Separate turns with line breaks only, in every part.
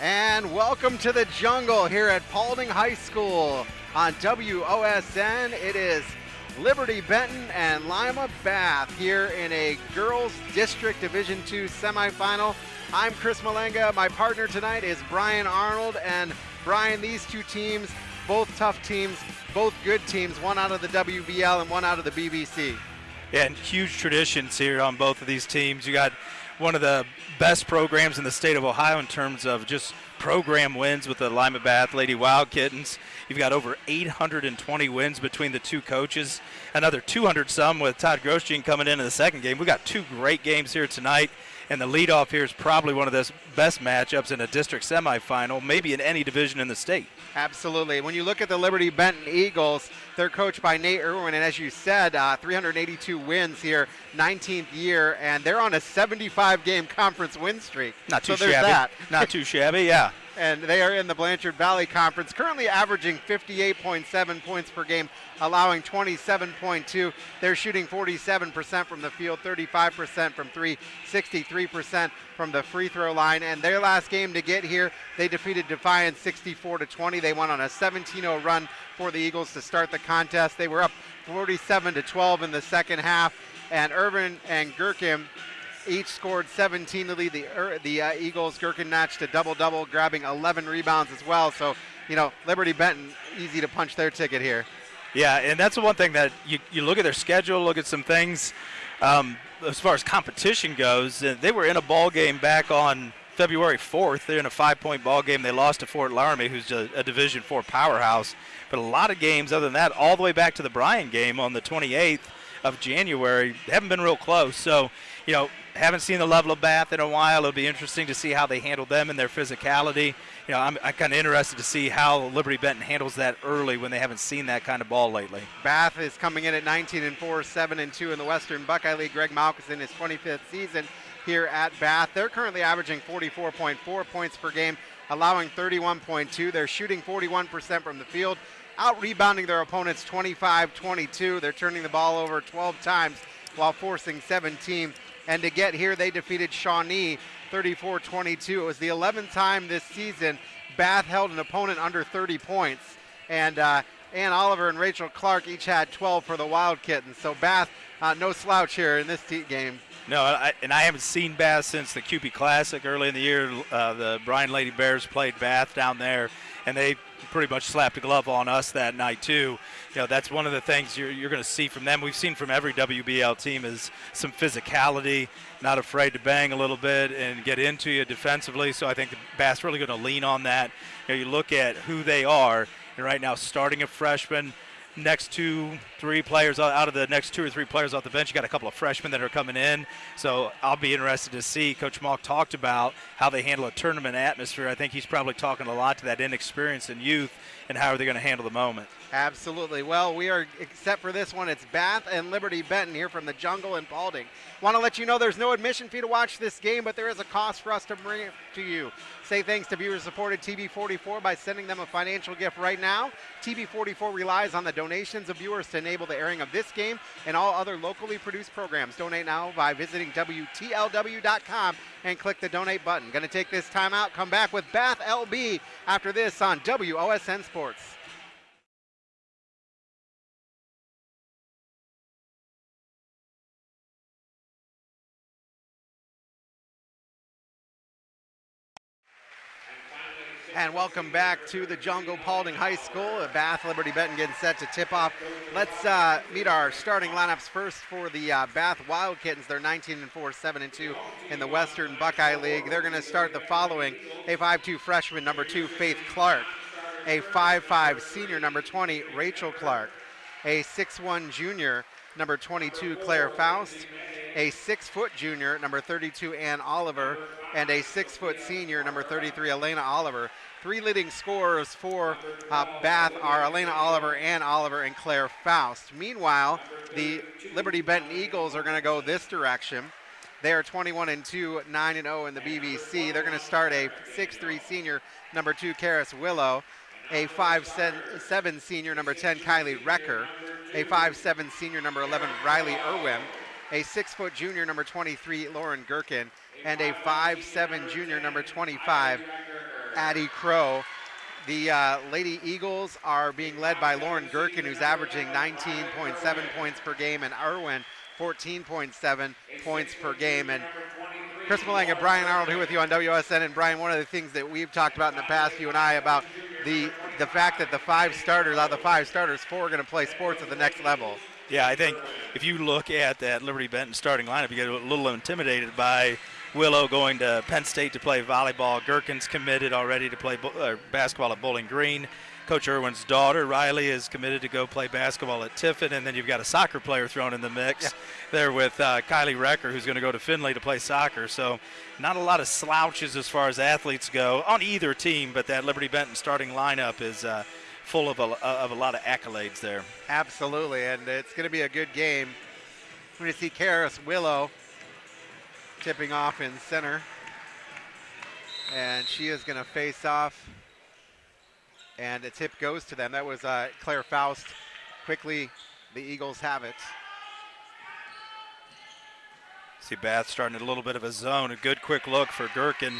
And welcome to the jungle here at Paulding High School on WOSN. It is Liberty Benton and Lima Bath here in a girls district division two semifinal. I'm Chris Malenga. My partner tonight is Brian Arnold. And Brian, these two teams, both tough teams, both good teams, one out of the WBL and one out of the BBC.
Yeah, and huge traditions here on both of these teams. You got one of the best programs in the state of Ohio in terms of just program wins with the Lima Bath Lady Wild Kittens. You've got over 820 wins between the two coaches, another 200 some with Todd Grosjean coming in in the second game. We've got two great games here tonight, and the leadoff here is probably one of the best matchups in a district semifinal, maybe in any division in the state.
Absolutely. When you look at the Liberty Benton Eagles, they're coached by Nate Irwin, and as you said, uh, 382 wins here, 19th year, and they're on a 75 game conference win streak.
Not too
so
shabby.
That.
Not too shabby, yeah.
and they are in the Blanchard Valley Conference, currently averaging 58.7 points per game, allowing 27.2. They're shooting 47% from the field, 35% from three, 63% from the free throw line. And their last game to get here, they defeated Defiance 64 to 20. They went on a 17-0 run for the Eagles to start the contest. They were up 47 to 12 in the second half, and Irwin and Gherkin each scored 17 to lead the the uh, Eagles. Gherkin notched a double double, grabbing 11 rebounds as well. So, you know, Liberty Benton easy to punch their ticket here.
Yeah, and that's the one thing that you, you look at their schedule, look at some things. Um, as far as competition goes, uh, they were in a ball game back on February 4th. They're in a five-point ball game. They lost to Fort Loramie, who's a, a Division Four powerhouse. But a lot of games other than that, all the way back to the Bryan game on the 28th of January, haven't been real close. So, you know, haven't seen the level of Bath in a while. It'll be interesting to see how they handle them and their physicality. You know, I'm, I'm kind of interested to see how Liberty Benton handles that early when they haven't seen that kind of ball lately.
Bath is coming in at 19 and 4, 7 and 2 in the Western Buckeye League. Greg Malkus in his 25th season here at Bath. They're currently averaging 44.4 points per game, allowing 31.2. They're shooting 41% from the field, out rebounding their opponents 25 22. They're turning the ball over 12 times while forcing 17. And to get here, they defeated Shawnee 34 22. It was the 11th time this season Bath held an opponent under 30 points. And uh, Ann Oliver and Rachel Clark each had 12 for the Wild Kittens. So Bath, uh, no slouch here in this game.
No, I, and I haven't seen Bath since the CUPE Classic early in the year. Uh, the Bryan Lady Bears played Bath down there, and they pretty much slapped a glove on us that night too. You know, that's one of the things you're, you're going to see from them. We've seen from every WBL team is some physicality, not afraid to bang a little bit and get into you defensively. So I think the Bath's really going to lean on that. You, know, you look at who they are, and right now starting a freshman – next two, three players out of the next two or three players off the bench. You got a couple of freshmen that are coming in, so I'll be interested to see. Coach Malk talked about how they handle a tournament atmosphere. I think he's probably talking a lot to that inexperience and youth, and how are they going to handle the moment.
Absolutely. Well, we are, except for this one, it's Bath and Liberty Benton here from the jungle in Paulding. Want to let you know there's no admission fee to watch this game, but there is a cost for us to bring it to you. Say thanks to viewer supported TV44 by sending them a financial gift right now. TV44 relies on the donations of viewers to enable the airing of this game and all other locally produced programs. Donate now by visiting WTLW.com and click the donate button. Going to take this time out, come back with Bath LB after this on WOSN Sports. And welcome back to the Jungle Paulding High School. Bath Liberty Benton getting set to tip off. Let's uh, meet our starting lineups first for the uh, Bath Wild Kittens. They're 19 and 4, 7 and 2 in the Western Buckeye League. They're going to start the following: a 5-2 freshman, number two, Faith Clark; a 5-5 senior, number 20, Rachel Clark; a 6-1 junior, number 22, Claire Faust; a six-foot junior, number 32, Ann Oliver, and a six-foot senior, number 33, Elena Oliver. Three leading scorers for uh, Bath are Elena Oliver, Ann Oliver, and Claire Faust. Meanwhile, the Liberty Benton Eagles are going to go this direction. They are 21 and 2, 9 and 0 in the BBC. They're going to start a 6-3 senior, number 2, Karis Willow, a 5-7 senior, number 10, Kylie Recker, a 5-7 senior, number 11, Riley Irwin, a 6 foot junior, number 23, Lauren Gherkin, and a 5'7 junior, number 25, Addie Crow. The uh, Lady Eagles are being led by Lauren Gherkin, who's averaging 19.7 points per game, and Irwin 14.7 points per game. And Chris Malang and Brian Arnold here with you on WSN. And Brian, one of the things that we've talked about in the past, you and I, about the the fact that the five starters, out of the five starters, four are going to play sports at the next level.
Yeah, I think if you look at that Liberty Benton starting lineup, you get a little intimidated by Willow going to Penn State to play volleyball. Gherkin's committed already to play uh, basketball at Bowling Green. Coach Irwin's daughter, Riley, is committed to go play basketball at Tiffin. And then you've got a soccer player thrown in the mix yeah. there with uh, Kylie Recker, who's going to go to Findlay to play soccer. So not a lot of slouches as far as athletes go on either team, but that Liberty Benton starting lineup is uh, full of a, of a lot of accolades there.
Absolutely, and it's going to be a good game. We're going to see Karis Willow tipping off in center. And she is going to face off. And a tip goes to them. That was uh, Claire Faust. Quickly, the Eagles have it.
See Bath starting a little bit of a zone. A good quick look for Gherkin.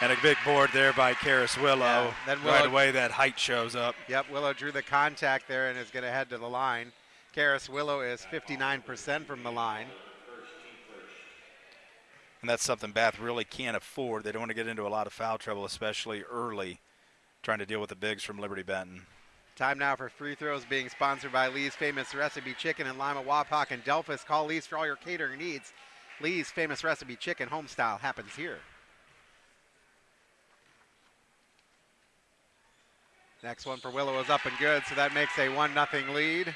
And a big board there by Karis Willow. Yeah, then Willow. Right away, that height shows up.
Yep, Willow drew the contact there and is going to head to the line. Karis Willow is 59% from the line.
And that's something Bath really can't afford. They don't want to get into a lot of foul trouble, especially early, trying to deal with the bigs from Liberty Benton.
Time now for free throws being sponsored by Lee's Famous Recipe Chicken in Lima, Wapak, and Delphos. Call Lee's for all your catering needs. Lee's Famous Recipe Chicken home style happens here. Next one for Willow is up and good, so that makes a 1 0 lead.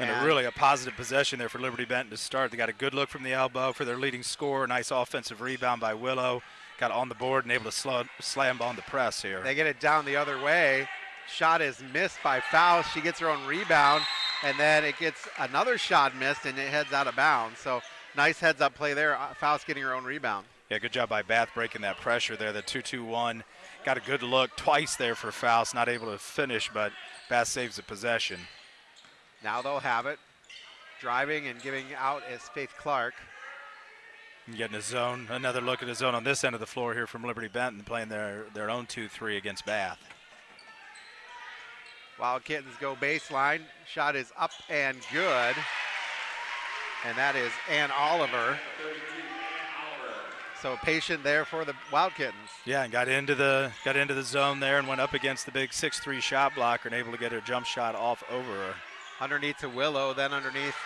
And, a really a positive possession there for Liberty Benton to start. They got a good look from the elbow for their leading scorer. Nice offensive rebound by Willow. Got on the board and able to slow, slam on the press here.
They get it down the other way. Shot is missed by Faust. She gets her own rebound, and then it gets another shot missed, and it heads out of bounds. So nice heads up play there. Uh, Faust getting her own rebound.
Yeah, good job by Bath breaking that pressure there. The 2 2 1. Got a good look twice there for Faust. Not able to finish, but Bath saves the possession.
Now they'll have it. Driving and giving out is Faith Clark.
Getting a zone, another look at the zone on this end of the floor here from Liberty Benton, playing their, their own 2-3 against Bath.
Wild Kittens go baseline. Shot is up and good. And that is Ann Oliver. So patient there for the Wild Kittens.
Yeah, and got into the got into the zone there and went up against the big 6-3 shot blocker and able to get her jump shot off over her
underneath to Willow, then underneath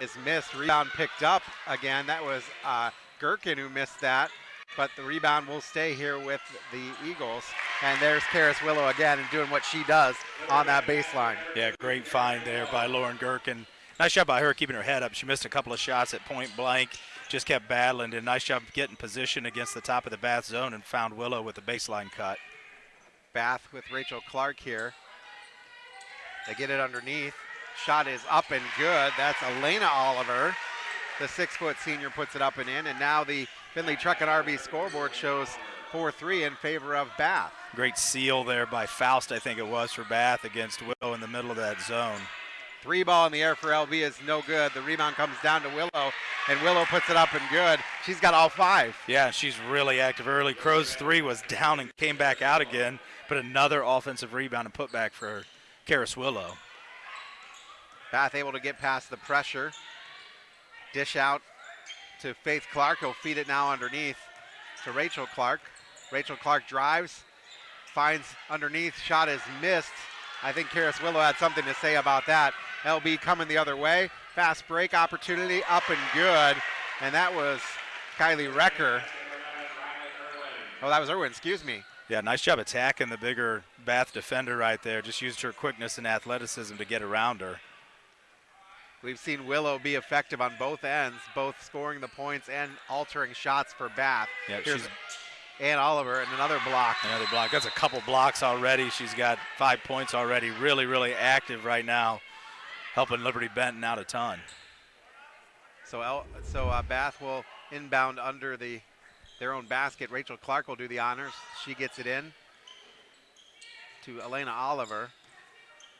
is missed. Rebound picked up again. That was uh, Gherkin who missed that, but the rebound will stay here with the Eagles. And there's Karis Willow again and doing what she does on that baseline.
Yeah, great find there by Lauren Gherkin. Nice job by her keeping her head up. She missed a couple of shots at point blank, just kept battling. And nice job getting position against the top of the Bath zone and found Willow with the baseline cut.
Bath with Rachel Clark here. They get it underneath. Shot is up and good. That's Elena Oliver. The six foot senior puts it up and in. And now the Findlay Truck and RV scoreboard shows 4 3 in favor of Bath.
Great seal there by Faust, I think it was, for Bath against Willow in the middle of that zone.
Three ball in the air for LB is no good. The rebound comes down to Willow, and Willow puts it up and good. She's got all five.
Yeah, she's really active early. Crow's three was down and came back out again, but another offensive rebound and put back for her. Karis Willow.
Bath able to get past the pressure. Dish out to Faith Clark. He'll feed it now underneath to Rachel Clark. Rachel Clark drives, finds underneath. Shot is missed. I think Karis Willow had something to say about that. LB coming the other way. Fast break opportunity, up and good. And that was Kylie Recker. Oh, that was Irwin, excuse me.
Yeah, nice job attacking the bigger Bath defender right there. Just used her quickness and athleticism to get around her.
We've seen Willow be effective on both ends, both scoring the points and altering shots for Bath.
Yeah, Here's
Ann Oliver and another block.
Another block. That's a couple blocks already. She's got five points already. Really, really active right now, helping Liberty Benton out a ton.
So, El, so uh, Bath will inbound under the their own basket. Rachel Clark will do the honors. She gets it in to Elena Oliver.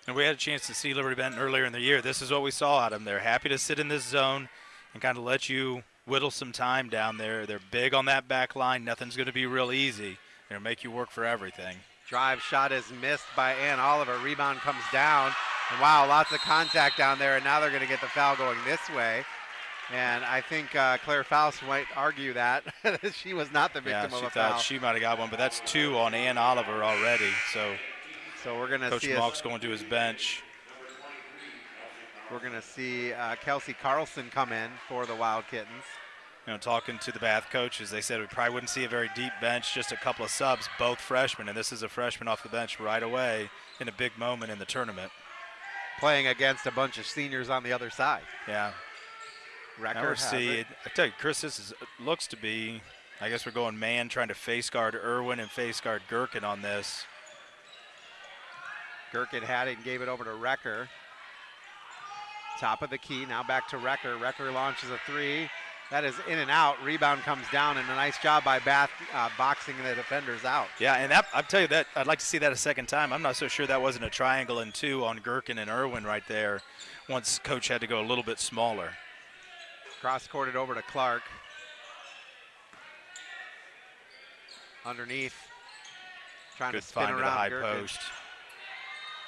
And we had a chance to see Liberty Benton earlier in the year. This is what we saw out of them. They're happy to sit in this zone and kind of let you whittle some time down there. They're big on that back line. Nothing's going to be real easy. They're going to make you work for everything.
Drive shot is missed by Ann Oliver. Rebound comes down. And wow, lots of contact down there. And now they're going to get the foul going this way. And I think uh, Claire Faust might argue that she was not the victim
yeah,
of
she
a
thought
foul.
she might have got one, but that's two on Ann Oliver already. So
so we're going to
Coach
see.
Malk's going to his bench.
We're going to see uh, Kelsey Carlson come in for the Wild Kittens.
You know, talking to the Bath coaches, they said we probably wouldn't see a very deep bench, just a couple of subs, both freshmen, and this is a freshman off the bench right away in a big moment in the tournament.
Playing against a bunch of seniors on the other side.
Yeah.
Record
we're
has
see,
it.
I tell you, Chris, this is, looks to be. I guess we're going man, trying to face guard Irwin and face guard Gherkin on this.
Gherkin had it and gave it over to Recker. Top of the key, now back to Recker. Recker launches a three. That is in and out. Rebound comes down, and a nice job by Bath uh, boxing the defenders out.
Yeah, and that, I'll tell you that I'd like to see that a second time. I'm not so sure that wasn't a triangle and two on Gherkin and Irwin right there. Once coach had to go a little bit smaller.
Cross courted over to Clark. Underneath. Trying
Good
to spin
to
around
the high post.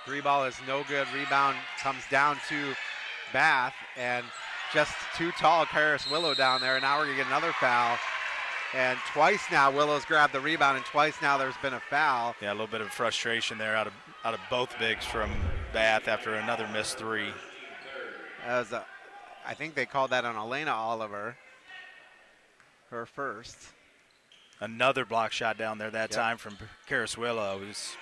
Three ball is no good. Rebound comes down to Bath, and just too tall, Karis Willow down there. And now we're going to get another foul. And twice now, Willow's grabbed the rebound, and twice now there's been a foul.
Yeah, a little bit of frustration there out of out of both bigs from Bath after another missed three.
As a, I think they called that on Elena Oliver, her first.
Another block shot down there that
Yep.
time from Karis Willow. It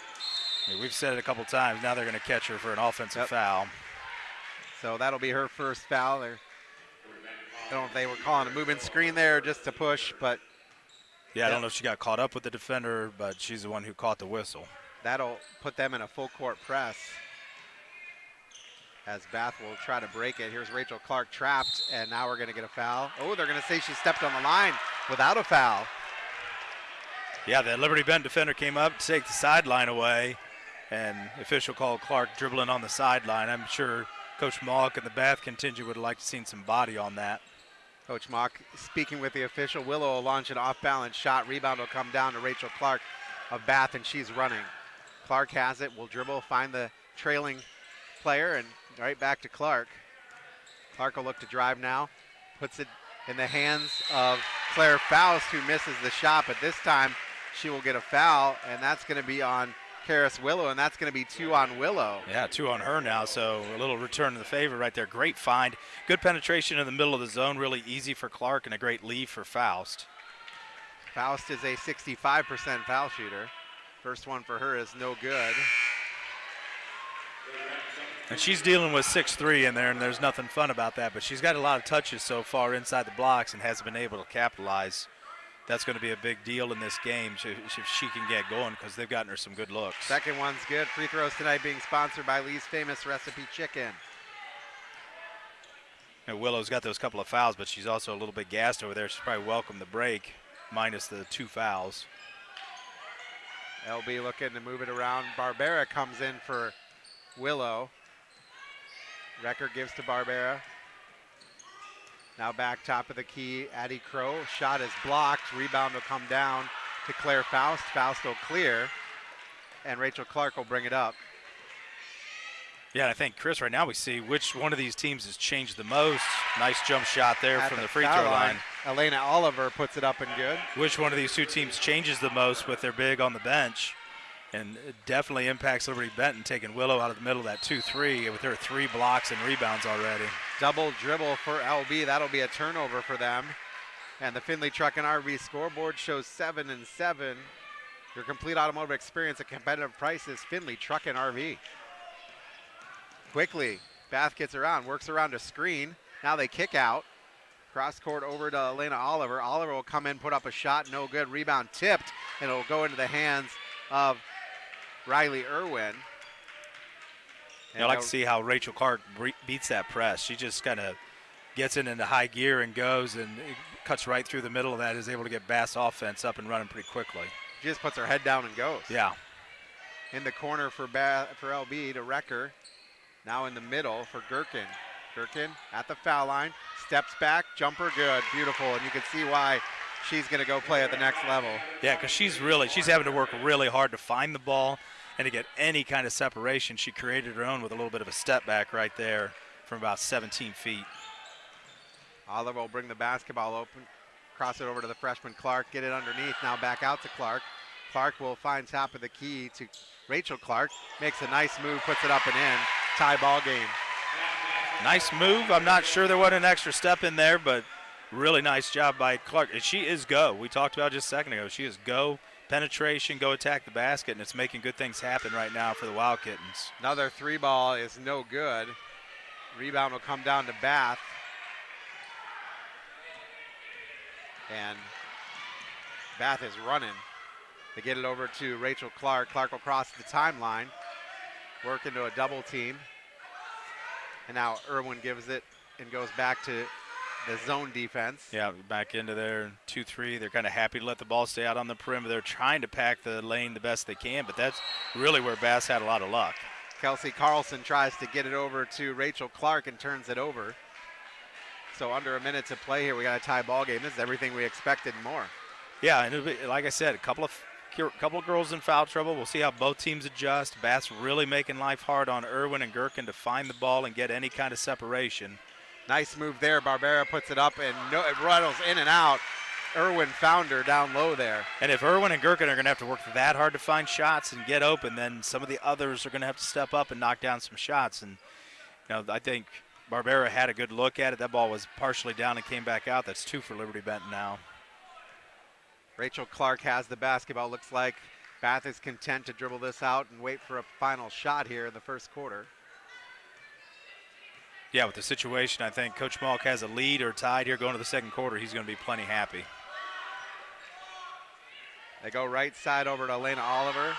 I mean, we've said it a couple times. Now they're going to catch her for an offensive
Yep.
foul.
So that'll be her first foul. They're, I don't know if they were calling a movement screen there just to push, but
Yeah, I don't know if she got caught up with the defender, but she's the one who caught the whistle.
that'll put them in a full court press. As Bath will try to break it. Here's Rachel Clark trapped, and now we're going to get a foul. Oh, they're going to say she stepped on the line without a foul.
Yeah, the Liberty Bend defender came up to take the sideline away, and official called Clark dribbling on the sideline. I'm sure Coach Malk and the Bath contingent would have liked to seen some body on that.
Coach Mock speaking with the official. Willow will launch an off balance shot. Rebound will come down to Rachel Clark of Bath, and she's running. Clark has it, will dribble, find the trailing player, and right back to Clark. Clark will look to drive now, puts it in the hands of Claire Faust, who misses the shot, but this time she will get a foul, and that's going to be on Karis Willow, and that's going to be two on Willow.
Yeah, two on her now, so a little return to the favor right there. Great find. Good penetration in the middle of the zone, really easy for Clark, and a great leave for Faust.
Faust is a 65% foul shooter. First one for her is no good.
And she's dealing with six three in there, and there's nothing fun about that, but she's got a lot of touches so far inside the blocks and hasn't been able to capitalize. That's going to be a big deal in this game if she can get going because they've gotten her some good looks.
Second one's good. Free throws tonight being sponsored by Lee's Famous Recipe Chicken.
And Willow's got those couple of fouls, but she's also a little bit gassed over there. She's probably welcome the break, minus the two fouls.
LB looking to move it around. Barbera comes in for Willow. Recker gives to Barbera. Now back top of the key, Addie Crow. Shot is blocked. Rebound will come down to Claire Faust. Faust will clear. And Rachel Clark will bring it up.
Yeah, I think Chris, right now we see which one of these teams has changed the most. Nice jump shot there
At
from
the
the free throw line.
Elena Oliver puts it up and good.
Which one of these two teams changes the most with their big on the bench? And definitely impacts Liberty Benton taking Willow out of the middle of that 2-3 with her three blocks and rebounds already.
Double dribble for LB. That'll be a turnover for them. And the Finley Truck and RV scoreboard shows seven and seven. Your complete automotive experience at competitive prices. Finley Truck and RV. Quickly, Bath gets around, works around a screen. Now they kick out. Cross court over to Elena Oliver. Oliver will come in, put up a shot, no good. Rebound tipped, and it'll go into the hands of Riley Irwin.
You know, I like to see how Rachel Clark beats that press. She just kind of gets it into high gear and goes and cuts right through the middle of that, is able to get Bath offense up and running pretty quickly.
She just puts her head down and goes.
Yeah.
in the corner for ba- for LB to Recker. Now in the middle for Gherkin. Gherkin at the foul line, Steps back, jumper good, beautiful, and you can see why she's going to go play at the next level.
Yeah, because she's really she's having to work really hard to find the ball and to get any kind of separation. She created her own with a little bit of a step back right there from about 17 feet.
Oliver will bring the basketball open, cross it over to the freshman Clark, get it underneath, now back out to Clark. Clark will find top of the key to Rachel Clark, makes a nice move, puts it up and in, tie ball game.
Nice move. I'm not sure there wasn't an extra step in there, but really nice job by Clark. She is go. We talked about just a second ago. She is go penetration, go attack the basket, and it's making good things happen right now for the Wild Kittens.
Another three ball is no good. Rebound will come down to Bath. And Bath is running. They get it over to Rachel Clark. Clark will cross the timeline, work into a double team. And now Irwin gives it and goes back to the zone defense.
Yeah, back into their 2 3. They're kind of happy to let the ball stay out on the perimeter. They're trying to pack the lane the best they can, but that's really where Bath had a lot of luck.
Kelsey Carlson tries to get it over to Rachel Clark and turns it over. So under a minute to play here, we got a tie ball game. This is everything we expected and more.
Yeah, and be, like I said, a couple of couple of girls in foul trouble. We'll see how both teams adjust. Bath really making life hard on Irwin and Gherkin to find the ball and get any kind of separation.
Nice move there. Barbera puts it up and no, it rattles in and out. Irwin found her down low there.
And if Irwin and Gherkin are going to have to work that hard to find shots and get open, then some of the others are going to have to step up and knock down some shots. And you know, I think Barbera had a good look at it. That ball was partially down and came back out. That's two for Liberty Benton now.
Rachel Clark has the basketball. Looks like Bath is content to dribble this out and wait for a final shot here in the first quarter.
Yeah, with the situation, I think Coach Malk has a lead or tied here going to the second quarter. He's going to be plenty happy.
They go right side over to Elena Oliver.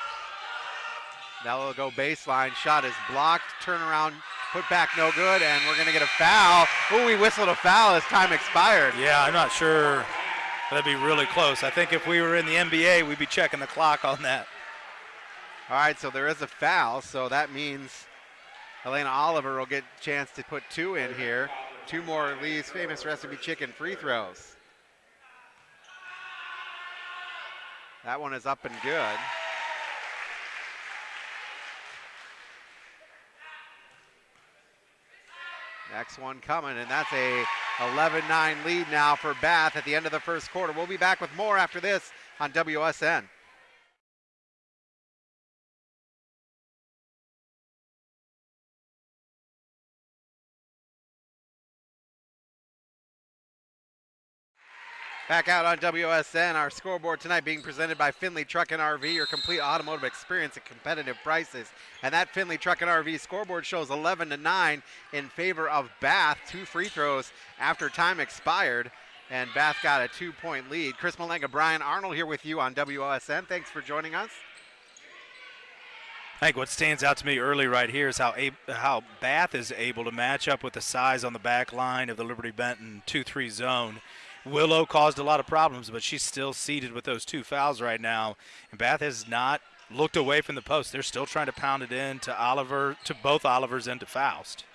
Now they'll go baseline. Shot is blocked. Turnaround, put back, no good, and we're going to get a foul. Oh, we whistled a foul as time expired.
Yeah, I'm not sure. That'd be really close. I think if we were in the NBA, we'd be checking the clock on that.
All right, so there is a foul, so that means Elena Oliver will get a chance to put two in here. Two more Lee's famous recipe chicken free throws. That one is up and good. Next one coming, and that's a 11-9 lead now for Bath at the end of the first quarter. We'll be back with more after this on WSN. Back out on WSN, our scoreboard tonight being presented by Finley Truck and RV, your complete automotive experience at competitive prices. And that Finley Truck and RV scoreboard shows 11 to 9 in favor of Bath. Two free throws after time expired, and Bath got a two-point lead. Chris Malenga, Brian Arnold here with you on WSN. Thanks for joining us.
I think what stands out to me early right here is how how Bath is able to match up with the size on the back line of the Liberty Benton 2-3 zone Willow caused a lot of problems, but she's still seated with those two fouls right now. And Bath has not looked away from the post. They're still trying to pound it in to Oliver, to both Olivers and to Faust.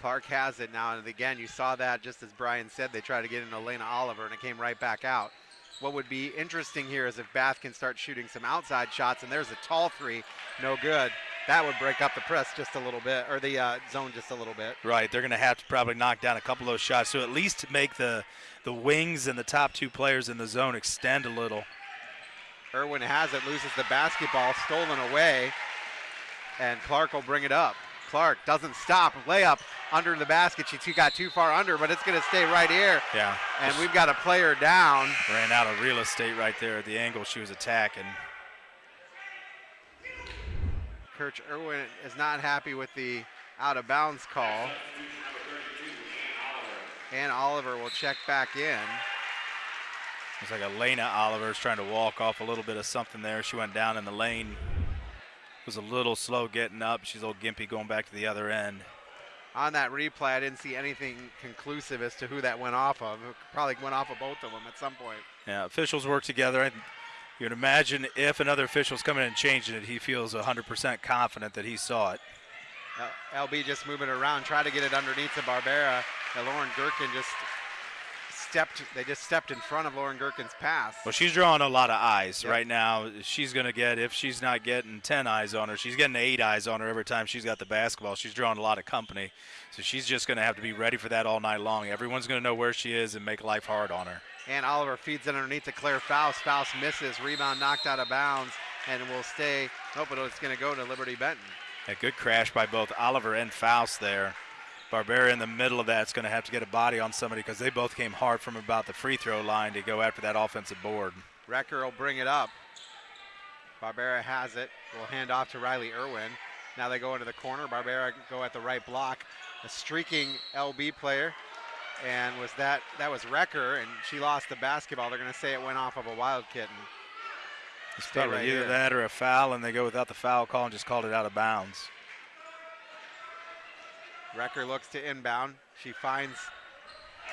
Clark has it now, and again, you saw that just as Brian said, they tried to get in Elena Oliver, and it came right back out. What would be interesting here is if Bath can start shooting some outside shots, and there's a tall three, no good that would break up the press just a little bit, or the uh, zone just a little bit.
Right, they're going to have to probably knock down a couple of those shots to at least make the the wings and the top two players in the zone extend a little.
Irwin has it, loses the basketball, stolen away, and Clark will bring it up. Clark doesn't stop, layup under the basket. She got too far under, but it's going to stay right here.
Yeah.
And we've got a player down.
Ran out of real estate right there at the angle she was attacking.
Coach Irwin is not happy with the out of bounds call. And Oliver will check back in.
Looks like Elena Oliver is trying to walk off a little bit of something there. She went down in the lane. Was a little slow getting up. She's a little gimpy going back to the other end.
On that replay, I didn't see anything conclusive as to who that went off of. It probably went off of both of them at some point.
Yeah, officials work together. You can imagine if another official's coming in and changing it, he feels 100% confident that he saw it.
Uh, LB just moving around, trying to get it underneath to Barbera. that Lauren Gherkin just stepped. They just stepped in front of Lauren Gherkin's pass.
Well, she's drawing a lot of eyes
Yep.
right now. She's going to get, if she's not getting 10 eyes on her, she's getting eight eyes on her every time she's got the basketball. She's drawing a lot of company. So she's just going to have to be ready for that all night long. Everyone's going to know where she is and make life hard on her.
And Oliver feeds it underneath to Claire Faust. Faust misses. Rebound knocked out of bounds and will stay. Nope, but it's going to go to Liberty Benton.
A good crash by both Oliver and Faust there. Barbera in the middle of that's going to have to get a body on somebody because they both came hard from about the free throw line to go after that offensive board.
Recker will bring it up. Barbera has it. Will hand off to Riley Irwin. Now they go into the corner. Barbera go at the right block. A streaking LB player. And was that that was Recker and she lost the basketball. They're gonna say it went off of a wild kitten.
It's
Stay
probably
right
either
here.
that or a foul, and they go without the foul call and just called it out of bounds.
Recker looks to inbound. She finds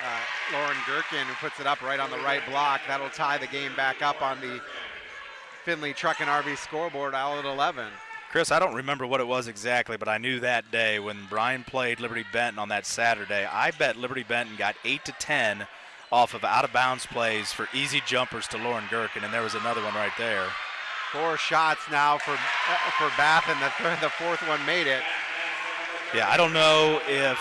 uh, Lauren Gherkin who puts it up right on the right block. That'll tie the game back up on the Finley Truck and RV scoreboard all at 11.
Chris, I don't remember what it was exactly, but I knew that day when Brian played Liberty Benton on that Saturday, I bet Liberty Benton got 8 to 10 off of out of bounds plays for easy jumpers to Lauren Gherkin, and there was another one right there.
Four shots now for for Bath, and the, third, the fourth one made it.
Yeah, I don't know if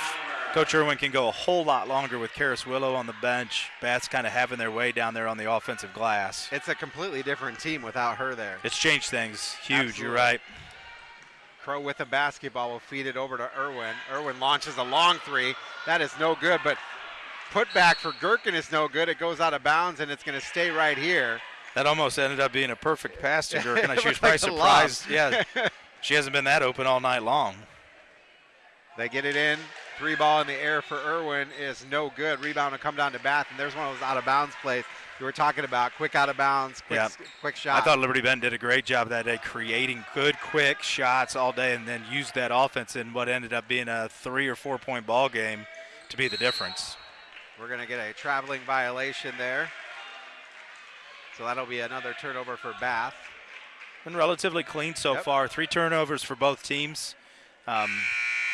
Coach Irwin can go a whole lot longer with Karis Willow on the bench. Bath's kind of having their way down there on the offensive glass.
It's a completely different team without her there.
It's changed things huge,
Absolutely.
you're right.
Crow with the basketball will feed it over to Irwin. Irwin launches a long three. That is no good, but put back for Gherkin is no good. It goes out of bounds, and it's going to stay right here.
That almost ended up being a perfect pass to Gherkin. She was
like
probably
lob.
surprised. Yeah, she hasn't been that open all night long.
They get it in. Three ball in the air for Irwin is no good. Rebound will come down to Bath, and there's one of those out of bounds plays you were talking about. Quick out of bounds, quick,
Yeah.
quick shot.
I thought Liberty Bend did a great job that day, creating good, quick shots all day, and then used that offense in what ended up being a three or four point ball game to be the difference.
We're going to get a traveling violation there. So that'll be another turnover for Bath.
Been relatively clean so
Yep.
far. Three turnovers for both teams. Um,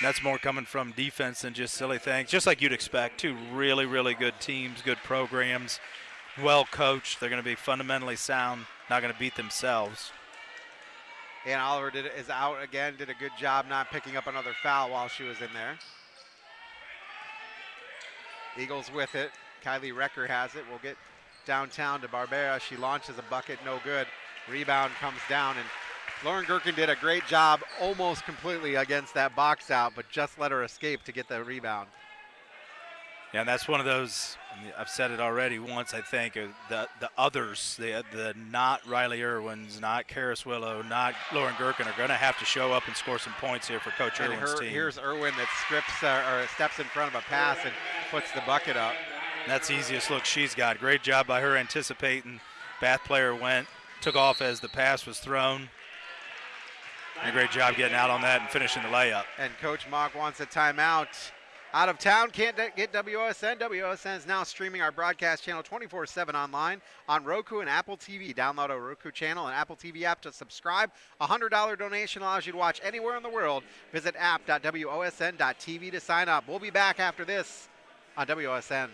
that's more coming from defense than just silly things, just like you'd expect. Two really, really good teams, good programs, well coached. They're going to be fundamentally sound, not going to beat themselves.
And Oliver did, is out again, did a good job not picking up another foul while she was in there. Eagles with it. Kylie Recker has it. We'll get downtown to Barbera. She launches a bucket, no good. Rebound comes down, and Lauren Gherkin did a great job almost completely against that box out, but just let her escape to get the rebound.
Yeah, and that's one of those. I've said it already once. I think uh, the the others, the the not Riley Irwins, not Karis Willow, not Lauren Gherkin are going to have to show up and score some points here for Coach
And
Irwin's
her,
team.
here's Irwin that strips uh, or steps in front of a pass and puts the bucket up.
That's the easiest look she's got. Great job by her anticipating. Bath player went, took off as the pass was thrown. And a great job getting out on that and finishing the layup.
And Coach Mock wants a timeout. Out of town, can't get WOSN. WOSN is now streaming our broadcast channel 24 7 online on Roku and Apple TV. Download our Roku channel and Apple TV app to subscribe. A $100 donation allows you to watch anywhere in the world. Visit app.wosn.tv to sign up. We'll be back after this on WOSN.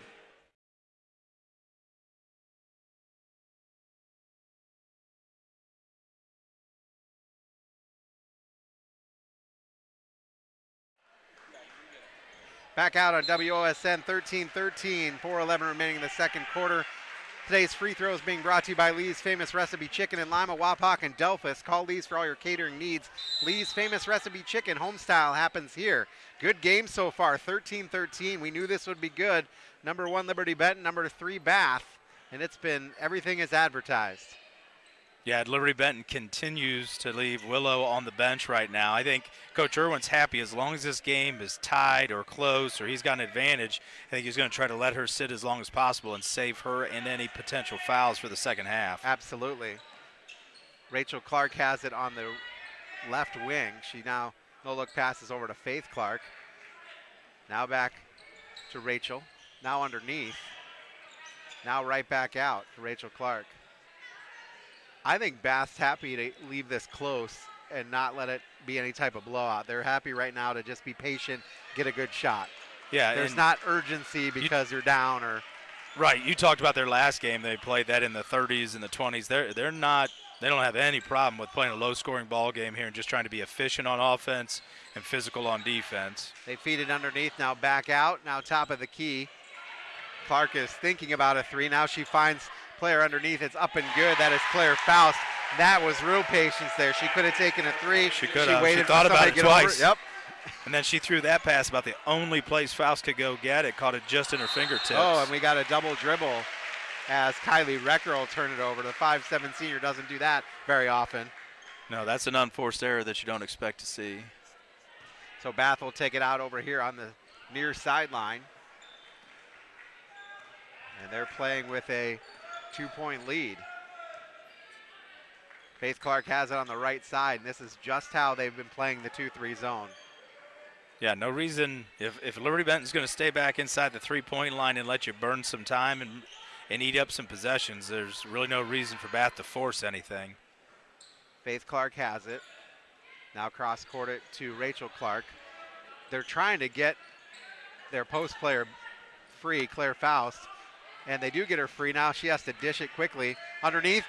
Back out on WOSN 13 13, 411 remaining in the second quarter. Today's free throws being brought to you by Lee's Famous Recipe Chicken in Lima, Wapak, and Delphos. Call Lee's for all your catering needs. Lee's Famous Recipe Chicken, home style, happens here. Good game so far, 13 13. We knew this would be good. Number one, Liberty Benton. Number three, Bath. And it's been everything is advertised.
Yeah, Liberty Benton continues to leave Willow on the bench right now. I think Coach Irwin's happy as long as this game is tied or close or he's got an advantage. I think he's going to try to let her sit as long as possible and save her and any potential fouls for the second half.
Absolutely. Rachel Clark has it on the left wing. She now no look passes over to Faith Clark. Now back to Rachel. Now underneath. Now right back out to Rachel Clark. I think Bath's happy to leave this close and not let it be any type of blowout. They're happy right now to just be patient, get a good shot.
Yeah,
There's not urgency because you're down or
Right. You talked about their last game. They played that in the 30s and the 20s. They're they're not. They don't have any problem with playing a low-scoring ball game here and just trying to be efficient on offense and physical on defense.
They feed it underneath, now back out, now top of the key. Clark is thinking about a three. Now she finds player underneath. It's up and good. That is Claire Faust. That was real patience there. She could have taken a three.
She could have. She
waited for
thought about it
get over
twice.
Yep.
And then she threw that pass about the only place Faust could go get it. Caught it just in her fingertips.
Oh, and we got a double dribble as Kylie Recker will turn it over. The 5'7 senior doesn't do that very often.
no, that's an unforced error that you don't expect to see.
So Bath will take it out over here on the near sideline. And they're playing with a two point lead. Faith Clark has it on the right side, and this is just how they've been playing the 2 3 zone.
Yeah, no reason if, if Liberty Benton's going to stay back inside the three-point line and let you burn some time and and eat up some possessions, there's really no reason for Bath to force anything.
Faith Clark has it. Now cross court it to Rachel Clark. They're trying to get their post player free, Claire Faust, and they do get her free. Now she has to dish it quickly. Underneath,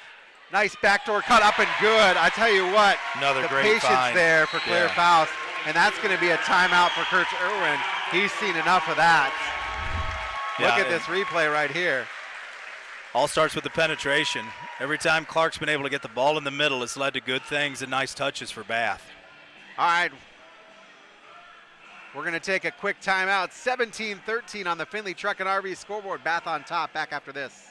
nice backdoor cut up and good. I tell you what,
Another
the
great
patience
find.
there for Claire
Yeah.
Faust, and that's going to be a timeout for Kurt Irwin. He's seen enough of that. Look
Yeah,
at this replay right here.
All starts with the penetration. Every time Clark's been able to get the ball in the middle, it's led to good things and nice touches for Bath.
All right. We're going to take a quick timeout. 17 13 on the Finley Truck and RV scoreboard. Bath on top. Back after this.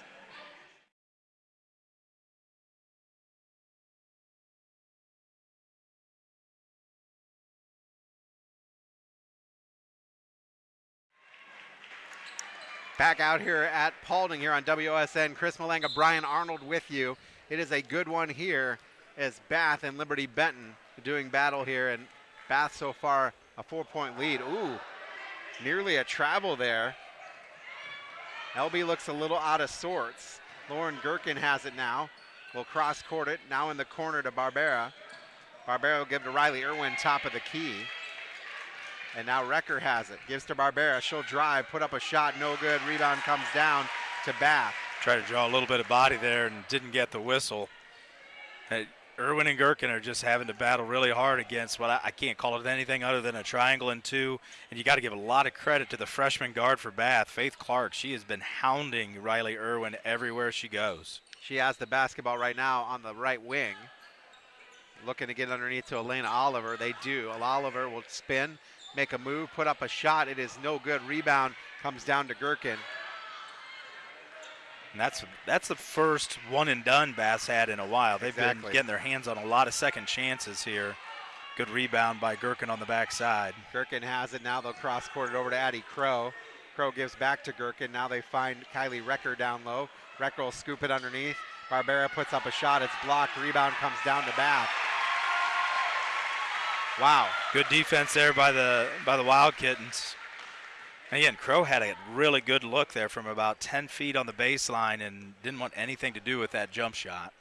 Back out here at Paulding here on WSN. Chris Malanga, Brian Arnold with you. It is a good one here as Bath and Liberty Benton doing battle here. And Bath so far a four point lead. Ooh, nearly a travel there. LB looks a little out of sorts. Lauren Gherkin has it now. Will cross court it. Now in the corner to Barbera. Barbera will give to Riley Irwin, top of the key. And now Recker has it. Gives to Barbera. She'll drive, put up a shot, no good. Rebound comes down to Bath.
Tried to draw a little bit of body there and didn't get the whistle. Hey, Irwin and Gherkin are just having to battle really hard against what I, I can't call it anything other than a triangle and two. And you got to give a lot of credit to the freshman guard for Bath, Faith Clark. She has been hounding Riley Irwin everywhere she goes.
She has the basketball right now on the right wing. Looking to get underneath to Elena Oliver. They do. Oliver will spin, make a move, put up a shot. It is no good. Rebound comes down to Gherkin.
And that's that's the first one and done Bath had in a while. They've
Exactly.
been getting their hands on a lot of second chances here. Good rebound by Gherkin on the backside.
Gherkin has it now. They'll cross court it over to Addie Crow. Crow gives back to Gherkin. Now they find Kylie Recker down low. Recker will scoop it underneath. Barbera puts up a shot. It's blocked. Rebound comes down to Bath. Wow.
Good defense there by the by the Wild Kittens. And again, Crow had a really good look there from about 10 feet on the baseline and didn't want anything to do with that jump shot.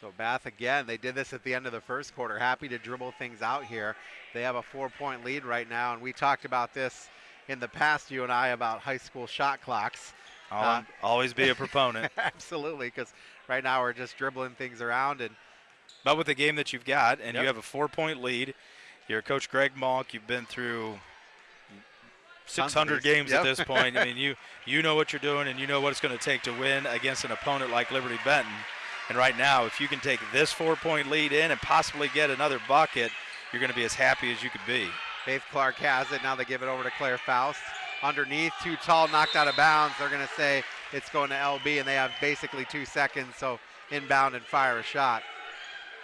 So Bath again, they did this at the end of the first quarter. Happy to dribble things out here. They have a four-point lead right now, and we talked about this in the past, you and I, about high school shot clocks.
I'll
Uh,
always be a proponent.
Absolutely, because right now we're just dribbling things around, and
But with the game that you've got, and
Yep.
you have a four-point lead, you're Coach Greg Monk. You've been through 600
these.
games at this point. I mean, you you know what you're doing, and you know what it's going to take to win against an opponent like Liberty Benton. And right now, if you can take this four-point lead in and possibly get another bucket, you're going to be as happy as you could be.
Faith Clark has it. Now they give it over to Claire Faust. Underneath, too tall, knocked out of bounds. They're going to say it's going to LB, and they have basically two seconds, so inbound and fire a shot.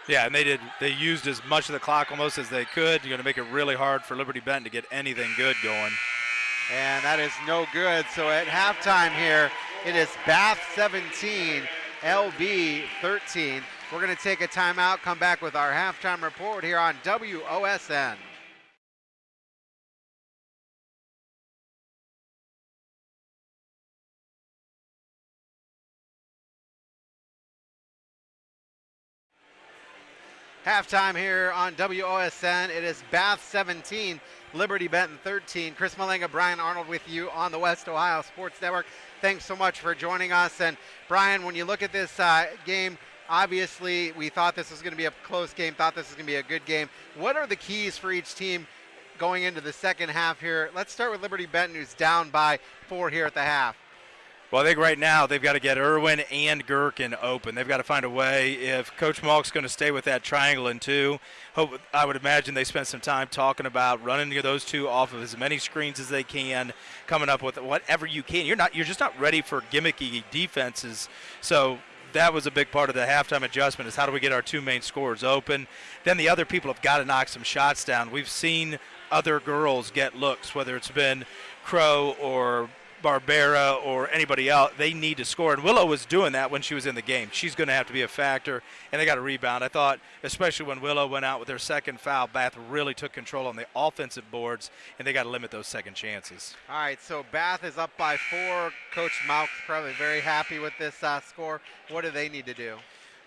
Yeah, and they did. They used as much of the clock almost as they could. You're going to make it really hard for Liberty Benton to get anything good going.
And that is no good. So at halftime here, it is Bath 17, LB 13. We're going to take a timeout, come back with our halftime report here on WOSN. Halftime here on WOSN. It is Bath 17, Liberty Benton 13. Chris Malenga, Brian Arnold with you on the West Ohio Sports Network. Thanks so much for joining us. And Brian, when you look at this uh, game, obviously we thought this was going to be a close game, thought this was going to be a good game. What are the keys for each team going into the second half here? Let's start with Liberty Benton, who's down by four here at the half.
Well, I think right now they've got to get Irwin and Gherkin open. They've got to find a way. If Coach Malk's going to stay with that triangle in two, hope, I would imagine they spent some time talking about running those two off of as many screens as they can, coming up with whatever you can. You're not, you're just not ready for gimmicky defenses. So that was a big part of the halftime adjustment is how do we get our two main scorers open. Then the other people have got to knock some shots down. We've seen other girls get looks, whether it's been Crow or Barbera or anybody else, they need to score. And Willow was doing that when she was in the game. She's going to have to be a factor, and they got a rebound. I thought, especially when Willow went out with her second foul, Bath really took control on the offensive boards, and they got to limit those second chances.
All right, so Bath is up by four. Coach Malk's probably very happy with this uh, score. What do they need to do?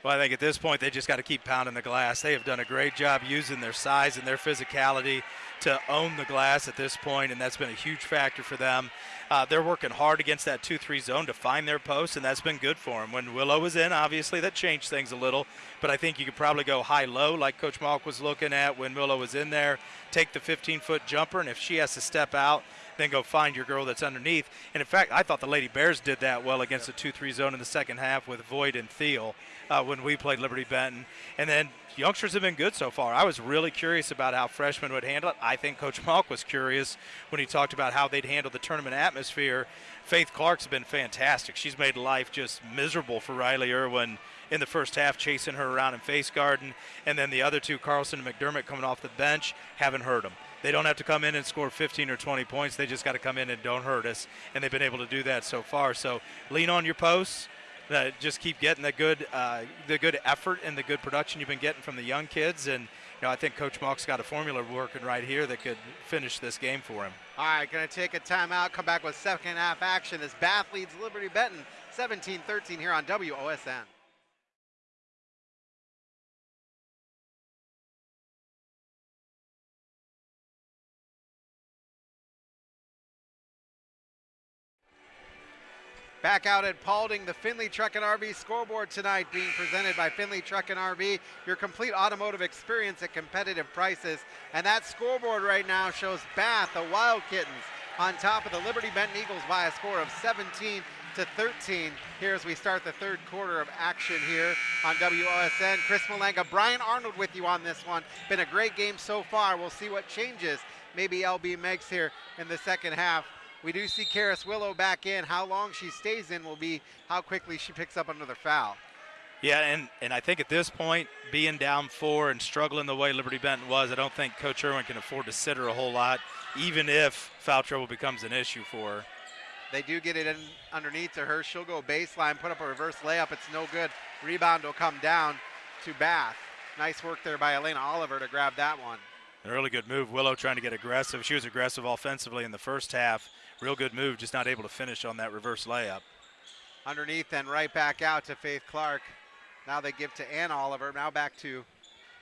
Well, I think at this point they just got to keep pounding the glass. They have done a great job using their size and their physicality to own the glass at this point, and that's been a huge factor for them. Uh, they're working hard against that 2-3 zone to find their post, and that's been good for them. When Willow was in, obviously that changed things a little, but I think you could probably go high-low like Coach Malk was looking at when Willow was in there, take the 15-foot jumper, and if she has to step out, then go find your girl that's underneath. And in fact, I thought the Lady Bears did that well against the 2-3 zone in the second half with Void and Thiel uh, when we played Liberty Benton. And then youngsters have been good so far. I was really curious about how freshmen would handle it. I think Coach Malk was curious when he talked about how they'd handle the tournament atmosphere. Faith Clark's been fantastic. She's made life just miserable for Riley Irwin in the first half, chasing her around in face guarding. And then the other two, Carlson and McDermott, coming off the bench, haven't hurt them. They don't have to come in and score 15 or 20 points. They just got to come in and don't hurt us. And they've been able to do that so far. So lean on your posts just keep getting the good uh, the good effort and the good production you've been getting from the young kids. And you know, I think Coach Malk's got a formula working right here that could finish this game for him.
All right, going to take a timeout. Come back with second half action as Bath leads Liberty Benton 17-13 here on WOSN. Back out at Paulding, the Finley Truck and RV scoreboard tonight being presented by Finley Truck and RV, your complete automotive experience at competitive prices. And that scoreboard right now shows Bath, the Wild Kittens, on top of the Liberty Benton Eagles by a score of 17 to 13 here as we start the third quarter of action here on WOSN. Chris Malenga, Brian Arnold with you on this one. Been a great game so far. We'll see what changes maybe LB makes here in the second half. We do see Karis Willow back in. How long she stays in will be how quickly she picks up another foul.
Yeah, and, and I think at this point, being down four and struggling the way Liberty Benton was, I don't think Coach Irwin can afford to sit her a whole lot, even if foul trouble becomes an issue for her.
They do get it in underneath to her. She'll go baseline, put up a reverse layup. It's no good. Rebound will come down to Bath. Nice work there by Elena Oliver to grab that one.
A really good move. Willow trying to get aggressive. She was aggressive offensively in the first half. Real good move, just not able to finish on that reverse layup.
Underneath and right back out to Faith Clark. Now they give to Ann Oliver. Now back to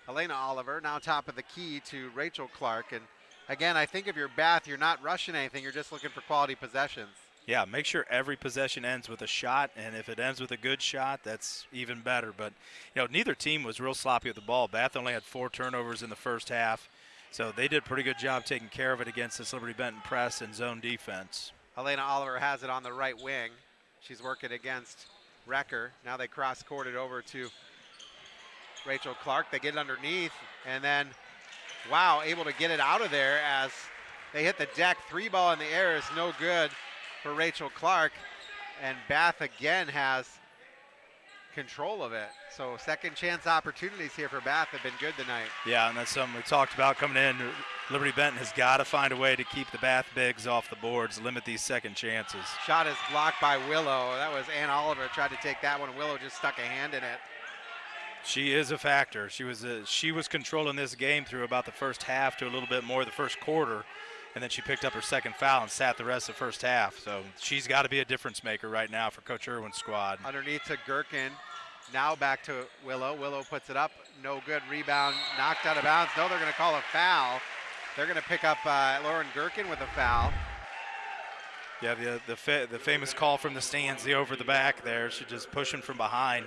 Elena Oliver. Now top of the key to Rachel Clark. And again, I think if you're Bath, you're not rushing anything. You're just looking for quality possessions.
Yeah, make sure every possession ends with a shot, and if it ends with a good shot, that's even better. But you know, neither team was real sloppy with the ball. Bath only had four turnovers in the first half. So they did a pretty good job taking care of it against this Liberty Benton press and zone defense.
Elena Oliver has it on the right wing. She's working against Recker. Now they cross court it over to Rachel Clark. They get it underneath and then, wow, able to get it out of there as they hit the deck. Three ball in the air is no good for Rachel Clark. And Bath again has control of it. So second chance opportunities here for Bath have been good tonight.
Yeah, and that's something we talked about coming in. Liberty Benton has got to find a way to keep the Bath bigs off the boards, limit these second chances.
Shot is blocked by Willow. That was Ann Oliver tried to take that one. Willow just stuck a hand in it.
She is a factor. She was a, she was controlling this game through about the first half to a little bit more the first quarter, and then she picked up her second foul and sat the rest of the first half. So she's got to be a difference maker right now for Coach Irwin's squad.
Underneath to Gherkin, Now back to Willow. Willow puts it up. No good. Rebound knocked out of bounds. No, they're going to call a foul. They're going to pick up uh, Lauren Gherkin with a foul.
Yeah, the the, fa- the famous call from the stands, the over the back there. She's just pushing from behind,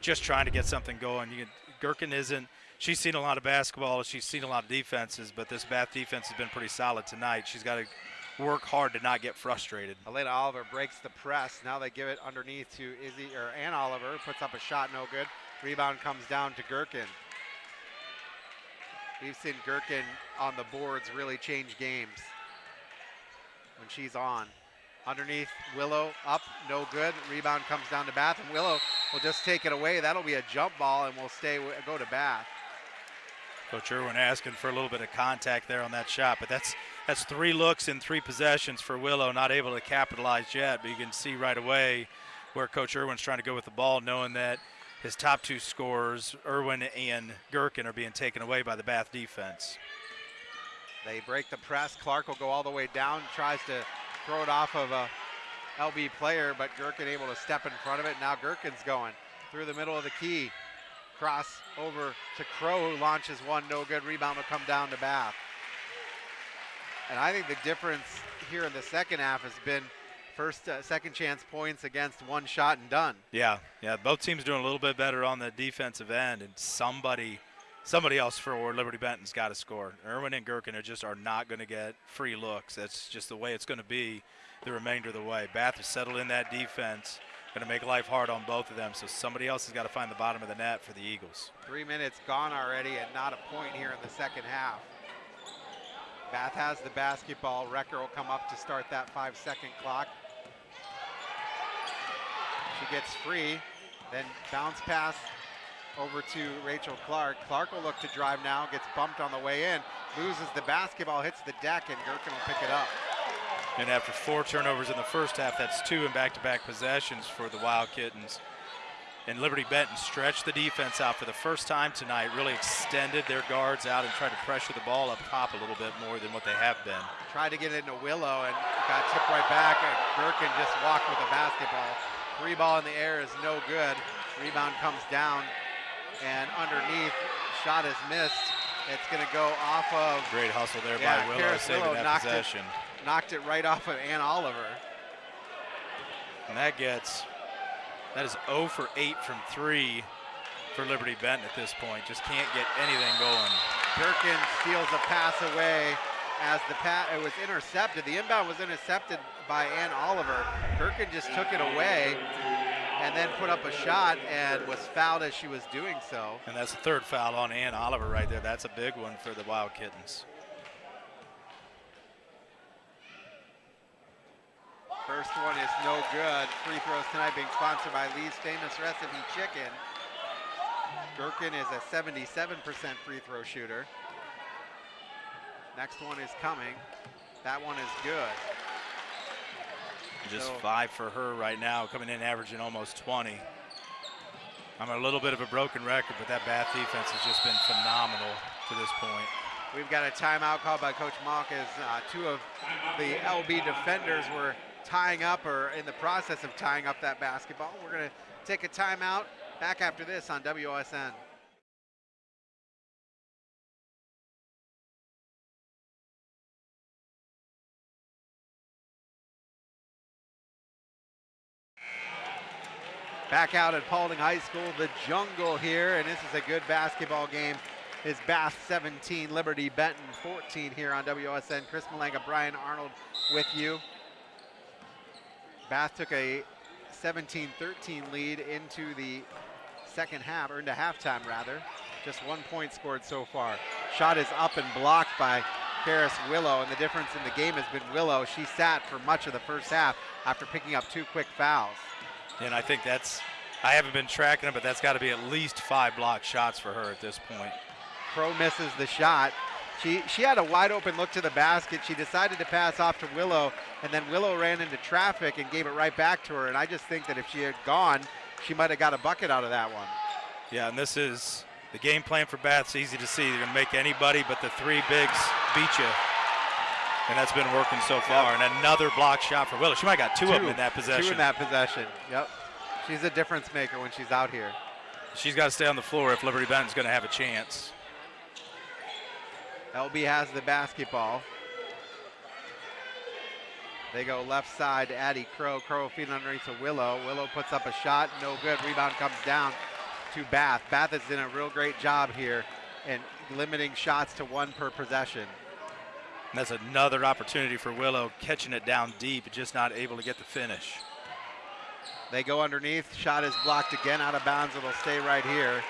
just trying to get something going. Can, Gherkin isn't. She's seen a lot of basketball. She's seen a lot of defenses, but this Bath defense has been pretty solid tonight. She's got to work hard to not get frustrated.
Elena Oliver breaks the press. Now they give it underneath to Izzy or Ann Oliver. Puts up a shot, no good. Rebound comes down to Gherkin. We've seen Gherkin on the boards really change games when she's on. Underneath Willow, up, no good. Rebound comes down to Bath, and Willow will just take it away. That'll be a jump ball, and we'll stay go to Bath.
Coach Irwin asking for a little bit of contact there on that shot, but that's that's three looks in three possessions for Willow, not able to capitalize yet. But you can see right away where Coach Irwin's trying to go with the ball, knowing that his top two scorers, Irwin and Gherkin, are being taken away by the Bath defense.
They break the press. Clark will go all the way down, tries to throw it off of a LB player, but Gherkin able to step in front of it. Now Gherkin's going through the middle of the key. Cross over to Crow, who launches one, no good. Rebound will come down to Bath. And I think the difference here in the second half has been first, uh, second chance points against one shot and done.
Yeah, yeah. Both teams doing a little bit better on the defensive end, and somebody – somebody else for Liberty Benton's got to score. Irwin and Gherkin are just are not going to get free looks. That's just the way it's going to be the remainder of the way. Bath is settled in that defense, going to make life hard on both of them. So somebody else has got to find the bottom of the net for the Eagles.
Three minutes gone already and not a point here in the second half. Bath has the basketball. Recker will come up to start that five second clock. She gets free, then bounce pass over to Rachel Clark. Clark will look to drive now, gets bumped on the way in, loses the basketball, hits the deck, and Gherkin will pick it up.
And after four turnovers in the first half, that's two in back-to-back possessions for the Wild Kittens. And Liberty Benton stretched the defense out for the first time tonight, really extended their guards out and tried to pressure the ball up top a little bit more than what they have been.
Tried to get it into Willow and got tipped right back, and Gherkin just walked with the basketball. Three ball in the air is no good. Rebound comes down and underneath, shot is missed. It's going to go off of.
Great hustle there yeah, by Willow, Karis saving Willow that possession.
It, knocked it right off of Ann Oliver.
And that gets, that is 0 for 8 from 3 for Liberty Benton at this point. Just can't get anything going.
Gherkin steals a pass away as the pass, it was intercepted. The inbound was intercepted by Ann Oliver. Gherkin just took it away and then put up a shot and was fouled as she was doing so.
And that's the third foul on Ann Oliver right there. That's a big one for the Wild Kittens.
First one is no good. Free throws tonight being sponsored by Lee's Famous Recipe Chicken. Gherkin is a 77% free throw shooter. Next one is coming. That one is good.
Just so, five for her right now, coming in averaging almost 20. I'm a little bit of a broken record, but that Bath defense has just been phenomenal to this point.
We've got a timeout called by Coach Mock as uh, two of the LB defenders were tying up or in the process of tying up that basketball. We're going to take a timeout. Back after this on WOSN. Back out at Paulding High School, the jungle here, and this is a good basketball game. Is Bath 17, Liberty Benton 14 here on WSN. Chris Malanga, Brian Arnold with you. Bath took a 17-13 lead into the second half, or into halftime rather. Just one point scored so far. Shot is up and blocked by Paris Willow, and the difference in the game has been Willow. She sat for much of the first half after picking up two quick fouls.
And I think that's, I haven't been tracking it, but that's got to be at least five block shots for her at this point.
Crow misses the shot. She, she had a wide open look to the basket. She decided to pass off to Willow, and then Willow ran into traffic and gave it right back to her. And I just think that if she had gone, she might have got a bucket out of that one.
Yeah, and this is the game plan for Bath's easy to see. They're going to make anybody but the three bigs beat you. And that's been working so far. Yep. And another block shot for Willow. She might have got two, two, of them in that possession.
Two in that possession. Yep. She's a difference maker when she's out here.
She's got to stay on the floor if Liberty Benton's going to have a chance.
LB has the basketball. They go left side to Addie Crow. Crow feeding underneath to Willow. Willow puts up a shot, no good. Rebound comes down to Bath. Bath has done a real great job here in limiting shots to one per possession.
And that's another opportunity for Willow, catching it down deep, just not able to get the finish.
They go underneath. Shot is blocked again out of bounds. It'll stay right here.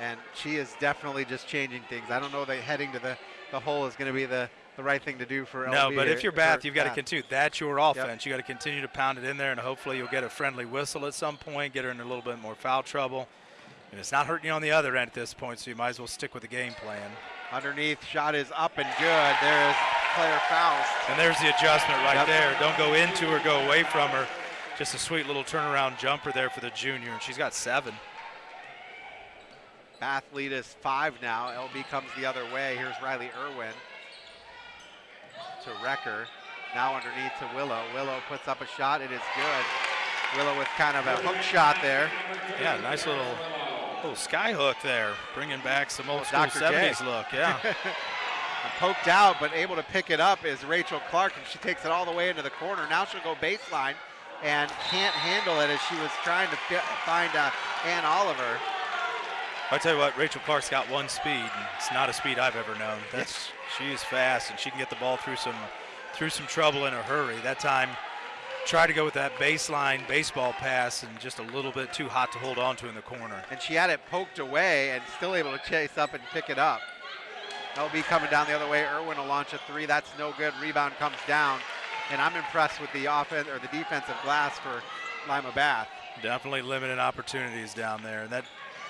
And she is definitely just changing things. I don't know that heading to the, the hole is going to be the, the right thing to do for
No,
LB
but if you're Bath, you've got to continue. That's your offense. You got to continue to pound it in there, and hopefully you'll get a friendly whistle at some point, get her in a little bit more foul trouble. And it's not hurting you on the other end at this point, so you might as well stick with the game plan.
Underneath, shot is up and good. There is Claire Faust.
And there's the adjustment right
Yep.
there. Don't go into her, go away from her. Just a sweet little turnaround jumper there for the junior, and she's got seven.
Bath lead is five now. LB comes the other way. Here's Riley Irwin to Recker. Now underneath to Willow. Willow puts up a shot. It is good. Willow with kind of a hook shot there.
Yeah, nice little little sky hook there, bringing back some old school
Dr. J.
70s look. Yeah.
Poked out, but able to pick it up is Rachel Clark, and she takes it all the way into the corner. Now she'll go baseline and can't handle it as she was trying to fi- find uh, Ann Oliver.
I tell you what, Rachel Clark's got one speed, and it's not a speed I've ever known. That's she is fast, and she can get the ball through some through some trouble in a hurry. That time, tried to go with that baseline baseball pass, and just a little bit too hot to hold on to in the corner.
and she had it poked away and still able to chase up and pick it up. LB coming down the other way. Irwin will launch a three. That's no good. Rebound comes down. And I'm impressed with the offense or the defensive glass for Lima Bath.
Definitely limited opportunities down there. And that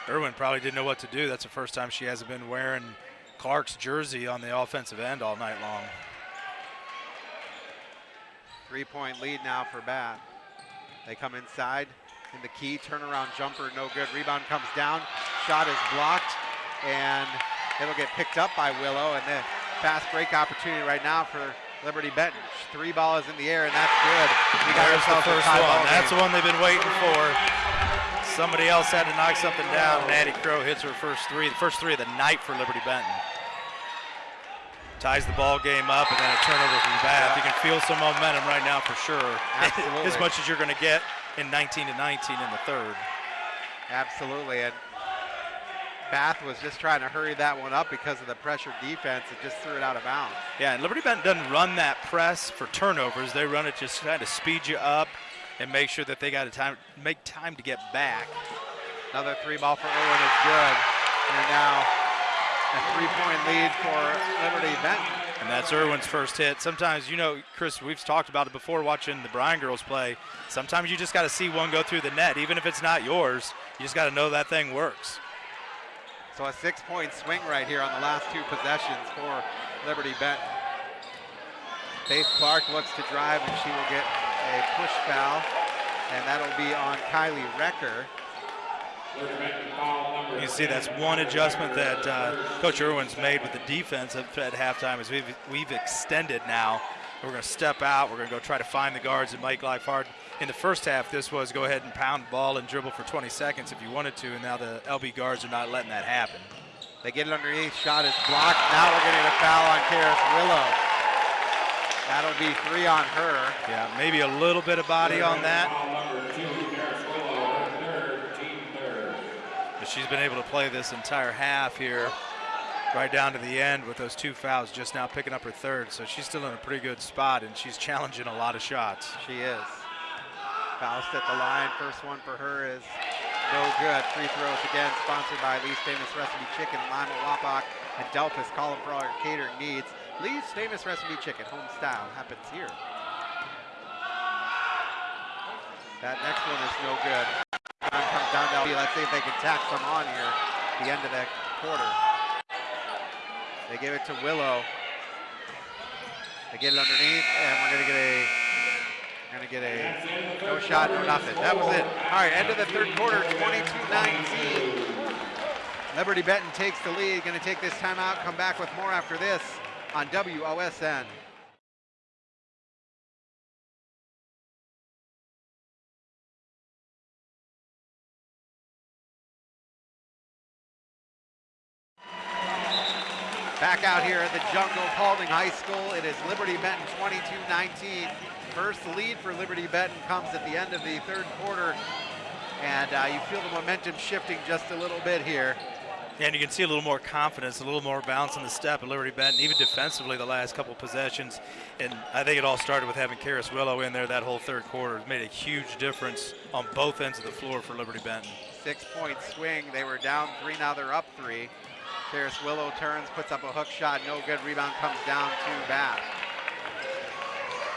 Irwin probably didn't know what to do. That's the first time she hasn't been wearing Clark's jersey on the offensive end all night long.
Three point lead now for Bath. They come inside in the key. Turnaround jumper, no good. Rebound comes down. Shot is blocked. And it'll get picked up by Willow. And the fast break opportunity right now for Liberty Benton. Three balls in the air, and that's good. We got
There's the
ourselves a
first one. That's the one they've been waiting for. Somebody else had to knock something down, and Addie Crow hits her first three, the first three of the night for Liberty Benton. Ties the ball game up, and then a turnover from Bath. You can feel some momentum right now for sure.
Absolutely.
as much as you're going to get in 19 to 19 in the third.
Absolutely. And Bath was just trying to hurry that one up because of the pressure defense. It just threw it out of bounds.
Yeah, and Liberty Benton doesn't run that press for turnovers. They run it just trying to speed you up and make sure that they got a time make time to get back.
Another three ball for Irwin is good. And now a three point lead for Liberty Benton.
And that's Irwin's first hit. Sometimes, you know, Chris, we've talked about it before watching the Bryan girls play. Sometimes you just got to see one go through the net, even if it's not yours. You just got to know that thing works.
So a six point swing right here on the last two possessions for Liberty Benton. Faith Clark looks to drive and she will get a push foul. And that'll be on Kylie Recker.
You can see that's one adjustment that uh, Coach Irwin's made with the defense at, at halftime is we've, we've extended now. We're going to step out. We're going to go try to find the guards and life hard. In the first half, this was go ahead and pound the ball and dribble for 20 seconds if you wanted to, and now the LB guards are not letting that happen.
They get it underneath. Shot is blocked. Now we're getting a foul on Karis Willow. That'll be three on her.
Yeah, maybe a little bit of body on that. But she's been able to play this entire half here, right down to the end with those two fouls, just now picking up her third. So she's still in a pretty good spot, and she's challenging a lot of shots.
She is. Faust at the line. First one for her is no good. Free throws again, sponsored by Lee's Famous Recipe Chicken, Lima, Wapak, and Delphos. Call them for all your catering needs. Lee's Famous Recipe Chicken, home style, happens here. That next one is no good. Time comes down to LB. Let's see if they can tack some on here the end of that quarter. They give it to Willow. They get it underneath, and we're gonna get a gonna get a no shot, no nothing. That was it. All right, end of the third quarter, 22-19. Liberty Benton takes the lead. Going to take this timeout. Come back with more after this on WOSN. Back out here at the Jungle Paulding High School. It is Liberty Benton 22-19. First lead for Liberty Benton comes at the end of the third quarter. And uh, you feel the momentum shifting just a little bit here.
And you can see a little more confidence, a little more bounce on the step at Liberty Benton, even defensively the last couple possessions. And I think it all started with having Karis Willow in there that whole third quarter. It made a huge difference on both ends of the floor for Liberty Benton.
Six point swing. They were down three, now they're up three. Karis Willow turns, puts up a hook shot, no good. Rebound comes down to Bath.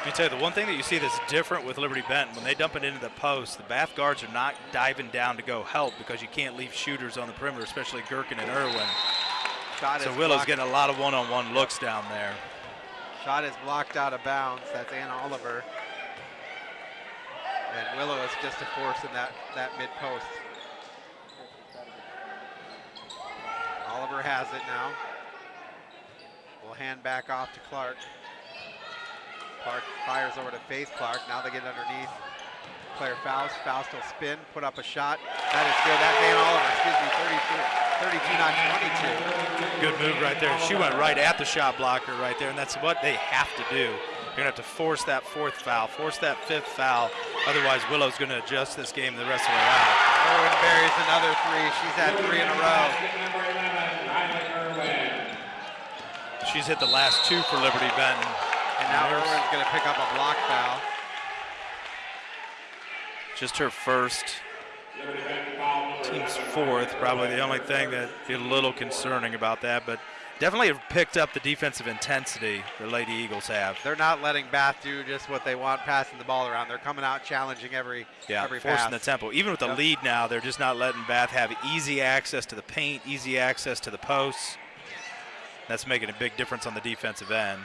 Let me tell you, the one thing that you see that's different with Liberty Benton, when they dump it into the post, the Bath guards are not diving down to go help because you can't leave shooters on the perimeter, especially Gherkin and Irwin.
Shot
so
is
Willow's
blocked.
getting a lot of one-on-one looks down there.
Shot is blocked out of bounds. That's Ann Oliver. And Willow is just a force in that, that mid post. Oliver has it now. We'll hand back off to Clark. Clark fires over to Faith Clark. Now they get underneath. Claire Faust. Faust will spin, put up a shot. That is good. That's Ann Oliver. Excuse me, 32, 32 not 22.
Good move right there. She went right at the shot blocker right there, and that's what they have to do. You're going to have to force that fourth foul, force that fifth foul. Otherwise, Willow's going to adjust this game the rest of the way out.
Irwin buries another three. She's had three in a row.
She's hit the last two for Liberty Benton.
And now Irwin's going to pick up a block foul.
Just her first. Team's fourth. Probably the only thing that is a little concerning about that, but definitely have picked up the defensive intensity the Lady Eagles have.
They're not letting Bath do just what they want, passing the ball around. They're coming out challenging every
Yeah,
every
forcing
pass.
the tempo. Even with the
Yep.
lead now, they're just not letting Bath have easy access to the paint, easy access to the posts. That's making a big difference on the defensive end.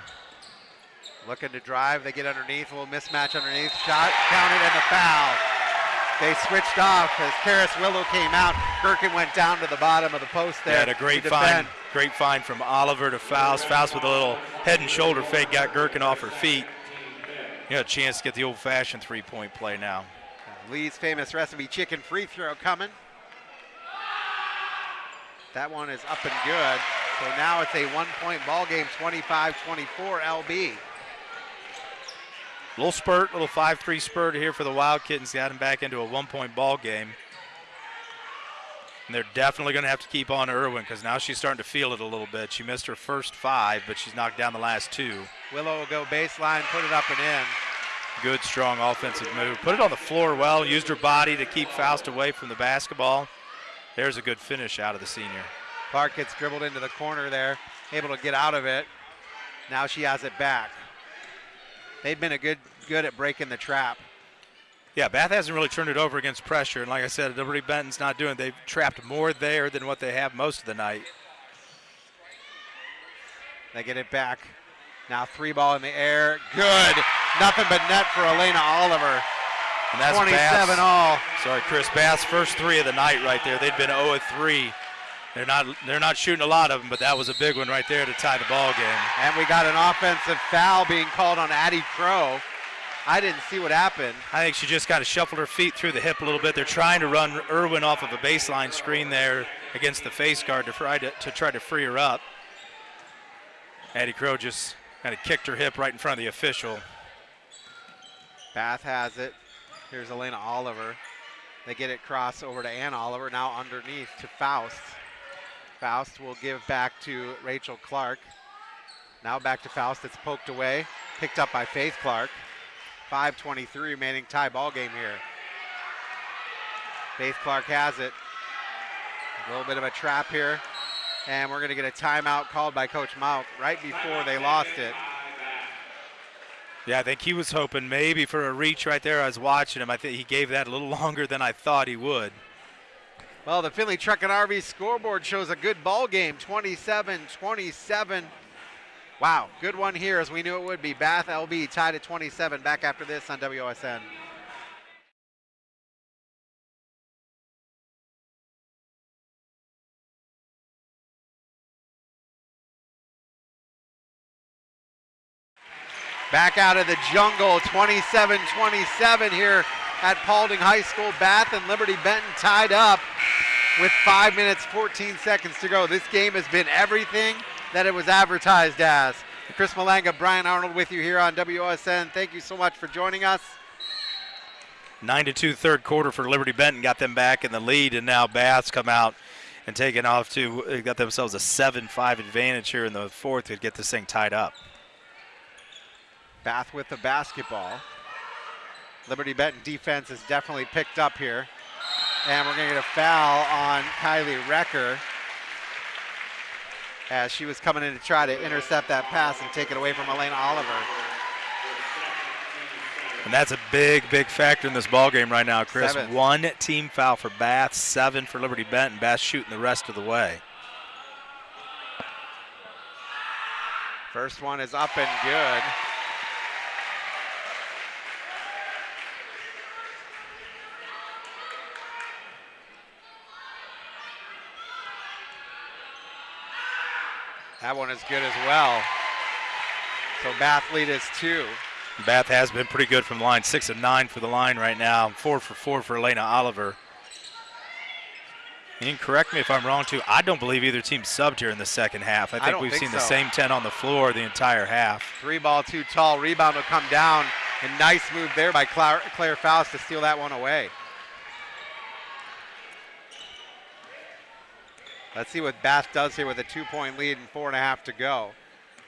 Looking to drive, they get underneath, a little mismatch underneath. Shot counted and the foul. They switched off as Karis Willow came out. Gherkin went down to the bottom of the post there.
had a great find, great find from Oliver to Faust. Faust with a little head and shoulder fake, got Gherkin off her feet. You know, a chance to get the old-fashioned three-point play now.
Lee's famous recipe chicken free throw coming. That one is up and good. So now it's a one-point ball game, 25-24 LB.
Little spurt, little 5-3 spurt here for the Wild Kittens. Got them back into a one-point ball game. And they're definitely going to have to keep on Irwin because now she's starting to feel it a little bit. She missed her first five, but she's knocked down the last two.
Willow will go baseline, put it up and in.
Good, strong offensive move. Put it on the floor well, used her body to keep Faust away from the basketball. There's a good finish out of the senior.
Clark gets dribbled into the corner there, able to get out of it. Now she has it back. They've been a good good at breaking the trap.
Yeah, Bath hasn't really turned it over against pressure, and like I said, Liberty Benton's not doing. They've trapped more there than what they have most of the night.
They get it back. Now three ball in the air. Good. Nothing but net for Elena Oliver.
And that's
27
Bath's,
all.
Sorry, Chris Bath's first three of the night right there. They'd been 0 of 3. They're not they're not shooting a lot of them, but that was a big one right there to tie the ball game.
And we got an offensive foul being called on Addie Crow. I didn't see what happened.
I think she just kind of shuffled her feet through the hip a little bit. They're trying to run Irwin off of a baseline screen there against the face guard to try to, to try to free her up. Addie Crow just kind of kicked her hip right in front of the official.
Bath has it. Here's Elena Oliver. They get it cross over to Ann Oliver. Now underneath to Faust. Faust will give back to Rachel Clark. Now back to Faust. It's poked away. Picked up by Faith Clark. 5.23 remaining tie ball game here. Faith Clark has it. A little bit of a trap here. And we're going to get a timeout called by Coach Mauk right before they lost it.
Yeah, I think he was hoping maybe for a reach right there. I was watching him. I think he gave that a little longer than I thought he would.
Well, the Finley Truck and RV scoreboard shows a good ball game, 27-27. Wow, good one here as we knew it would be. Bath LB tied at 27. Back after this on WOSN. Back out of the jungle, 27-27 here at Paulding High School. Bath and Liberty Benton tied up with five minutes, 14 seconds to go. This game has been everything that it was advertised as. Chris Malanga, Brian Arnold with you here on WOSN. Thank you so much for joining us.
9 to 2 third quarter for Liberty Benton got them back in the lead, and now Bath's come out and taken off to got themselves a 7 5 advantage here in the fourth to get this thing tied up.
Bath with the basketball. Liberty Benton defense has definitely picked up here. And we're going to get a foul on Kylie Recker as she was coming in to try to intercept that pass and take it away from Elena Oliver.
And that's a big, big factor in this ball game right now, Chris.
Seven.
One team foul for Bath, seven for Liberty Benton. Bath shooting the rest of the way.
First one is up and good. That one is good as well. So Bath lead is two.
Bath has been pretty good from the line, six and nine for the line right now, four for four for Elena Oliver. You can correct me if I'm wrong too. I don't believe either team subbed here in the second half. I think
don't
we've
think
seen the same 10 on the floor the entire half.
Three ball too tall. Rebound will come down. And nice move there by Claire, Claire Faust to steal that one away. Let's see what Bath does here with a two point lead and four and a half to go.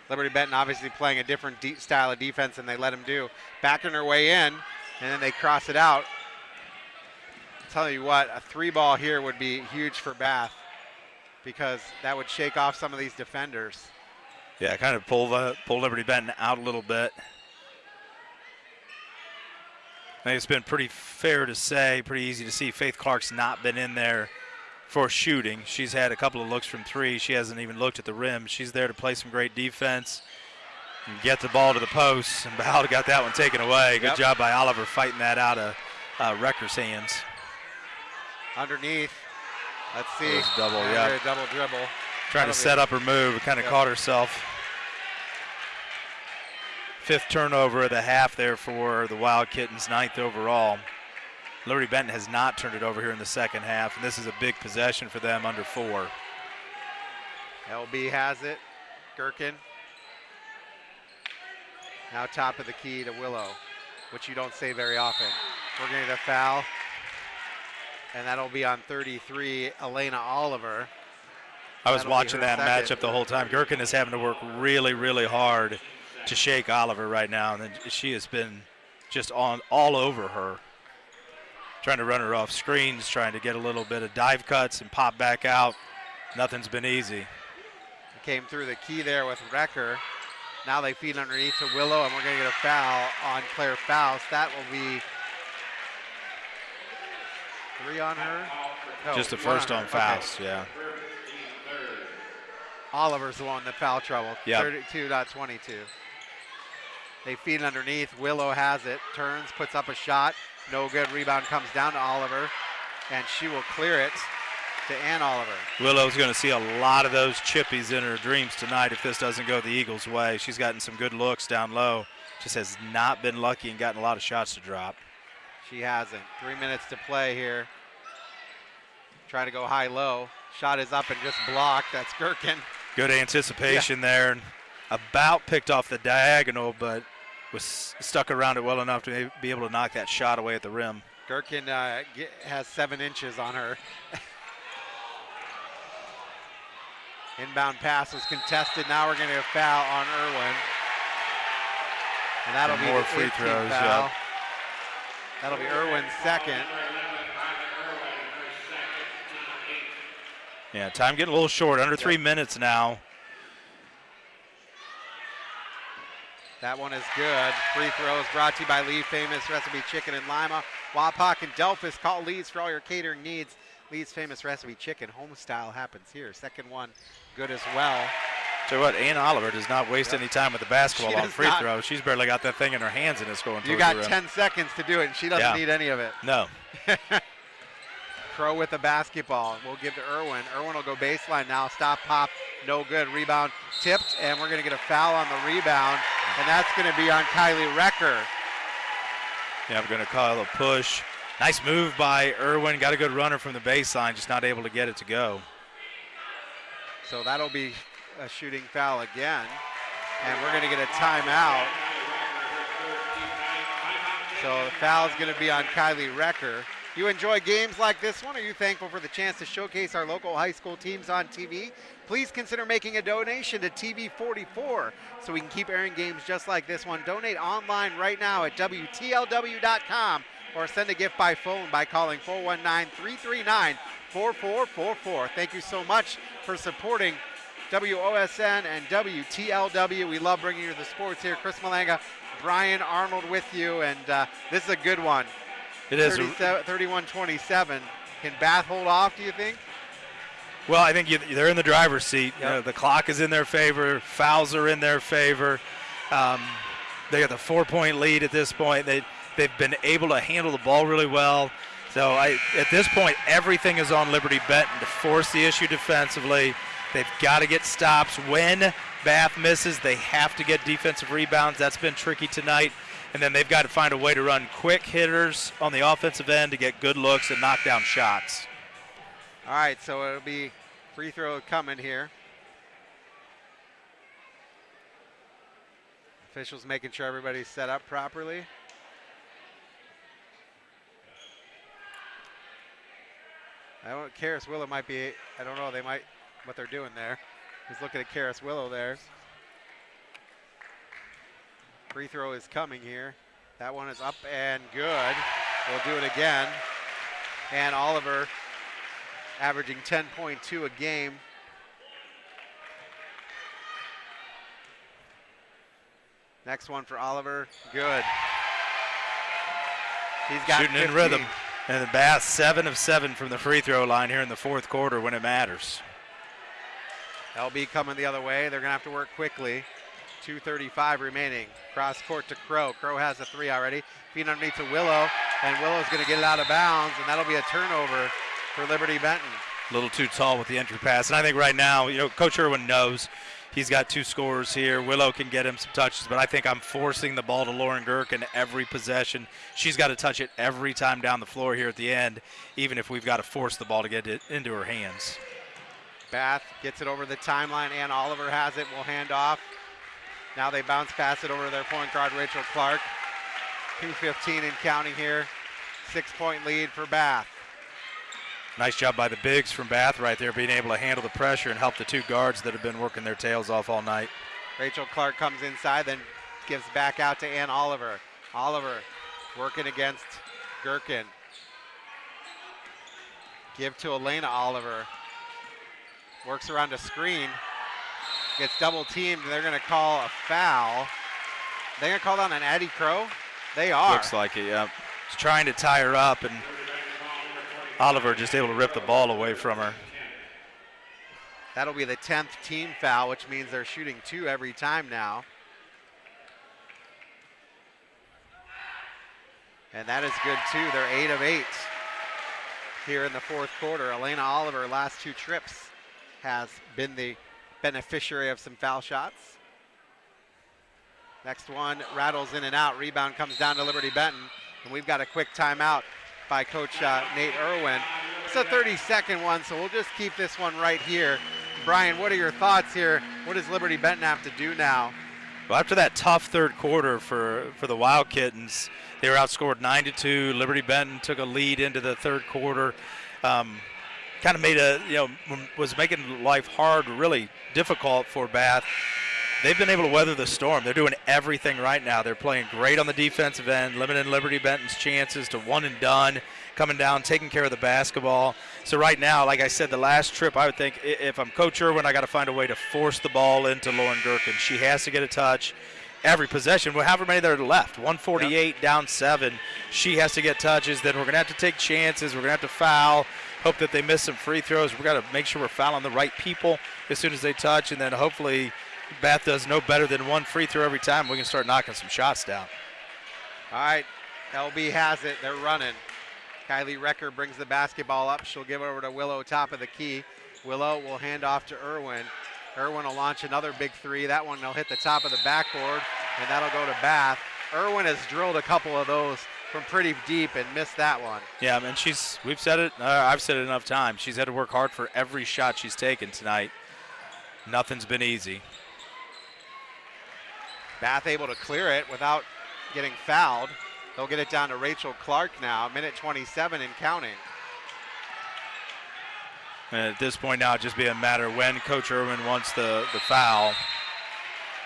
Liberty Benton obviously playing a different de- style of defense than they let him do. Backing her way in, and then they cross it out. tell you what, a three ball here would be huge for Bath because that would shake off some of these defenders.
Yeah, kind of pull the pull Liberty Benton out a little bit. I think it's been pretty fair to say, pretty easy to see. Faith Clark's not been in there for shooting. She's had a couple of looks from three. She hasn't even looked at the rim. She's there to play some great defense and get the ball to the post. And Bahal got that one taken away. Good
Yep.
job by Oliver fighting that out of uh, Recker's hands.
Underneath. Let's see.
Double, yeah.
Double dribble.
Trying
That'll
to set up her move, kind of
Yep.
caught herself. Fifth turnover of the half there for the Wild Kittens, ninth overall. Liberty Benton has not turned it over here in the second half, and this is a big possession for them under four.
LB has it. Gherkin. Now top of the key to Willow, which you don't say very often. We're going to get a foul. And that'll be on 33, Elena Oliver.
I was
That'll
watching that
second.
matchup the whole time. Gherkin is having to work really, really hard to shake Oliver right now, and she has been just on all over her, trying to run her off screens, trying to get a little bit of dive cuts and pop back out. Nothing's been easy.
Came through the key there with Recker. Now they feed underneath to Willow, and we're going to get a foul on Claire Faust. That will be three on her. No,
just the first on
Okay.
Faust, yeah.
Oliver's the one that foul trouble.
Yep.
32.22. They feed underneath. Willow has it. Turns, puts up a shot. No good. Rebound comes down to Oliver, and she will clear it to Ann Oliver.
Willow's going to see a lot of those chippies in her dreams tonight if this doesn't go the Eagles' way. She's gotten some good looks down low. Just has not been lucky and gotten a lot of shots to drop.
She hasn't. Three minutes to play here. Trying to go high low. Shot is up and just blocked. That's Gherkin.
Good anticipation there. About picked off the diagonal, but was stuck around it well enough to be able to knock that shot away at the rim.
Gherkin uh, ge- has seven inches on her. Inbound pass was contested. Now we're going to get a foul on Irwin. And that'll
And
be
more free throws,
foul.
yep.
That'll be Irwin's second.
Yeah, time getting a little short, under three minutes now.
That one is good. Free throws brought to you by Lee Famous Recipe Chicken in Lima. Wapak and Delphos call Lee's for all your catering needs. Lee's Famous Recipe Chicken, home style happens here. Second one, good as well.
Tell you what, Ann Oliver does not waste
Yep.
any time with the basketball
She
on free
not.
throws. She's barely got that thing in her hands and it's going
You got
the
10 seconds to do it, and she doesn't
Yeah.
need any of it.
No.
Crow with the basketball. We'll give to Irwin. Irwin will go baseline now. Stop, pop, no good. Rebound tipped, and we're going to get a foul on the rebound, and that's going to be on Kylie Recker.
Yeah, we're going to call a push. Nice move by Irwin. Got a good runner from the baseline, just not able to get it to go.
So that'll be a shooting foul again. And we're going to get a timeout. So the foul is going to be on Kylie Recker. You enjoy games like this one? Are you thankful for the chance to showcase our local high school teams on TV? Please consider making a donation to TV44 so we can keep airing games just like this one. Donate online right now at WTLW.com or send a gift by phone by calling 419 339 4444. Thank you so much for supporting WOSN and WTLW. We love bringing you the sports here. Chris Malanga, Brian Arnold with you, and uh, this is a good one.
It is
31 27. Can Bath hold off, do you think?
Well, I think you, they're in the driver's seat. Yep. You know, the clock is in their favor. Fouls are in their favor. Um, they got the four-point lead at this point. They they've been able to handle the ball really well. So I, at this point, everything is on Liberty Benton to force the issue defensively. They've got to get stops. When Bath misses, they have to get defensive rebounds. That's been tricky tonight. And then they've got to find a way to run quick hitters on the offensive end to get good looks and knock down shots.
All right, so it'll be free throw coming here. Officials making sure everybody's set up properly. I don't. Karis Willow might be. I don't know. They might. What they're doing there. He's looking at Karis Willow there. Free throw is coming here. That one is up and good. We'll do it again. And Oliver averaging 10.2 a game. Next one for Oliver. Good. He's got
shooting
15.
in rhythm. And the Bath seven of seven from the free throw line here in the fourth quarter when it matters.
LB coming the other way. They're going to have to work quickly. 2.35 remaining. Cross court to Crow. Crow has a three already. Feet underneath to Willow, and Willow's going to get it out of bounds, and that'll be a turnover for Liberty Benton.
A little too tall with the entry pass. And I think right now, you know, Coach Irwin knows he's got two scores here. Willow can get him some touches, but I think I'm forcing the ball to Lauren Gherkin every possession. She's got to touch it every time down the floor here at the end, even if we've got to force the ball to get it into her hands.
Bath gets it over the timeline, and Oliver has it. We'll hand off. Now they bounce pass it over to their point guard, Rachel Clark. 2.15 and counting here. Six point lead for Bath.
Nice job by the bigs from Bath right there, being able to handle the pressure and help the two guards that have been working their tails off all night.
Rachel Clark comes inside, then gives back out to Ann Oliver. Oliver working against Gherkin. Give to Elena Oliver. Works around a screen. Gets double teamed. They're going to call a foul. They're going to call down an Addie Crow? They are.
Looks like it, yeah. He's trying to tie her up, and Oliver just able to rip the ball away from her.
That'll be the 10th team foul, which means they're shooting two every time now. And that is good too. They're eight of eight here in the fourth quarter. Elena Oliver, last two trips, has been the beneficiary of some foul shots. Next one rattles in and out. Rebound comes down to Liberty Benton. And we've got a quick timeout by Coach uh, Nate Irwin. It's a 30 second one, so we'll just keep this one right here. Brian, what are your thoughts here? What does Liberty Benton have to do now?
Well, after that tough third quarter for, for the Wild Kittens, they were outscored 9 to 2. Liberty Benton took a lead into the third quarter. Um, kind of made a, you know, was making life hard, really difficult for Bath. They've been able to weather the storm. They're doing everything right now. They're playing great on the defensive end, limiting Liberty Benton's chances to one and done, coming down, taking care of the basketball. So right now, like I said, the last trip, I would think if I'm Coach Irwin, I got to find a way to force the ball into Lauren Gherkin. She has to get a touch every possession. Well, however many there are left, 148 yep. down seven. She has to get touches. Then we're going to have to take chances. We're going to have to foul. Hope that they miss some free throws. We've got to make sure we're fouling the right people as soon as they touch, and then hopefully Bath does no better than one free throw every time. We can start knocking some shots down.
All right, LB has it. They're running. Kylie Recker brings the basketball up. She'll give it over to Willow, top of the key. Willow will hand off to Irwin. Irwin will launch another big three. That one will hit the top of the backboard, and that'll go to Bath. Irwin has drilled a couple of those from pretty deep and missed that one.
Yeah, I mean, she's, we've said it, uh, I've said it enough times. She's had to work hard for every shot she's taken tonight. Nothing's been easy.
Bath able to clear it without getting fouled. They'll get it down to Rachel Clark now, minute 27 and counting.
And at this point now, it just be a matter when Coach Irwin wants the, the foul.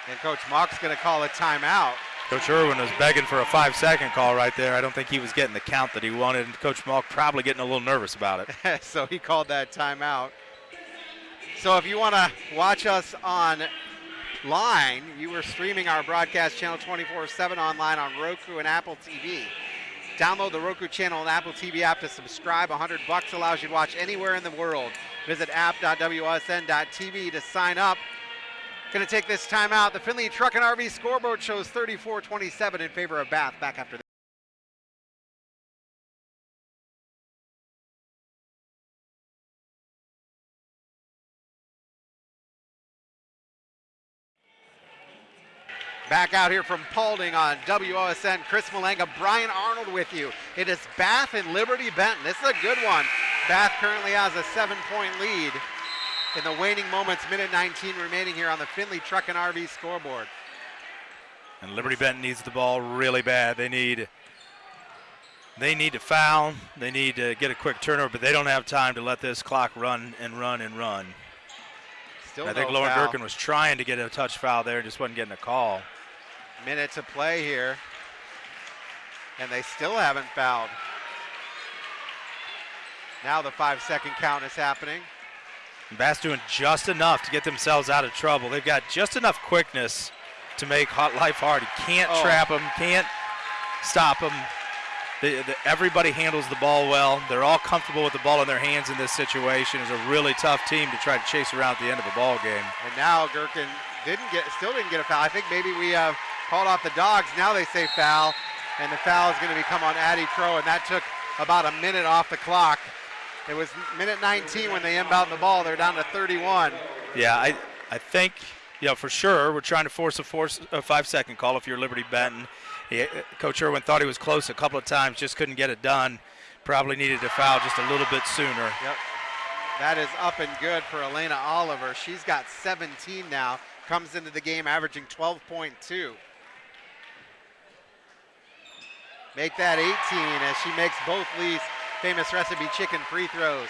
And Coach Mock's going to call a timeout.
Coach Irwin was begging for a five-second call right there. I don't think he was getting the count that he wanted. Coach Malk probably getting a little nervous about
it. so he called that timeout. So if you want to watch us online, you were streaming our broadcast channel 24-7 online on Roku and Apple TV. Download the Roku channel and Apple TV app to subscribe. 100 bucks allows you to watch anywhere in the world. Visit app.wsn.tv to sign up. Going to take this time out. The Findlay Truck and RV scoreboard shows 34-27 in favor of Bath. Back after this. Back out here from Paulding on WOSN, Chris Malenga, Brian Arnold with you. It is Bath and Liberty Benton. This is a good one. Bath currently has a seven-point lead in the waning moments, minute 19 remaining here on the Findlay Truck and RV scoreboard.
And Liberty Benton needs the ball really bad. They need they need to foul. They need to get a quick turnover, but they don't have time to let this clock run and run and run.
Still
I think
no
Lauren
foul.
Gherkin was trying to get a touch foul there, just wasn't getting a call.
Minute to play here. And they still haven't fouled. Now the five second count is happening.
Bath doing just enough to get themselves out of trouble. They've got just enough quickness to make hot life hard. You can't
Oh.
trap them, can't stop them. The, the, everybody handles the ball well. They're all comfortable with the ball in their hands in this situation. It's a really tough team to try to chase around at the end of a ball game.
And now Gherkin didn't get, still didn't get a foul. I think maybe we have called off the dogs. Now they say foul, and the foul is going to become on Addie Crow, and that took about a minute off the clock. It was minute 19 when they inbound the ball. They're down to 31.
Yeah, I, I think, you know, for sure, we're trying to force a, force, a five-second call if you're Liberty Benton. He, Coach Irwin thought he was close a couple of times, just couldn't get it done. Probably needed to foul just a little bit sooner.
Yep. That is up and good for Elena Oliver. She's got 17 now. Comes into the game averaging 12.2. Make that 18 as she makes both Lee's famous recipe chicken free throws.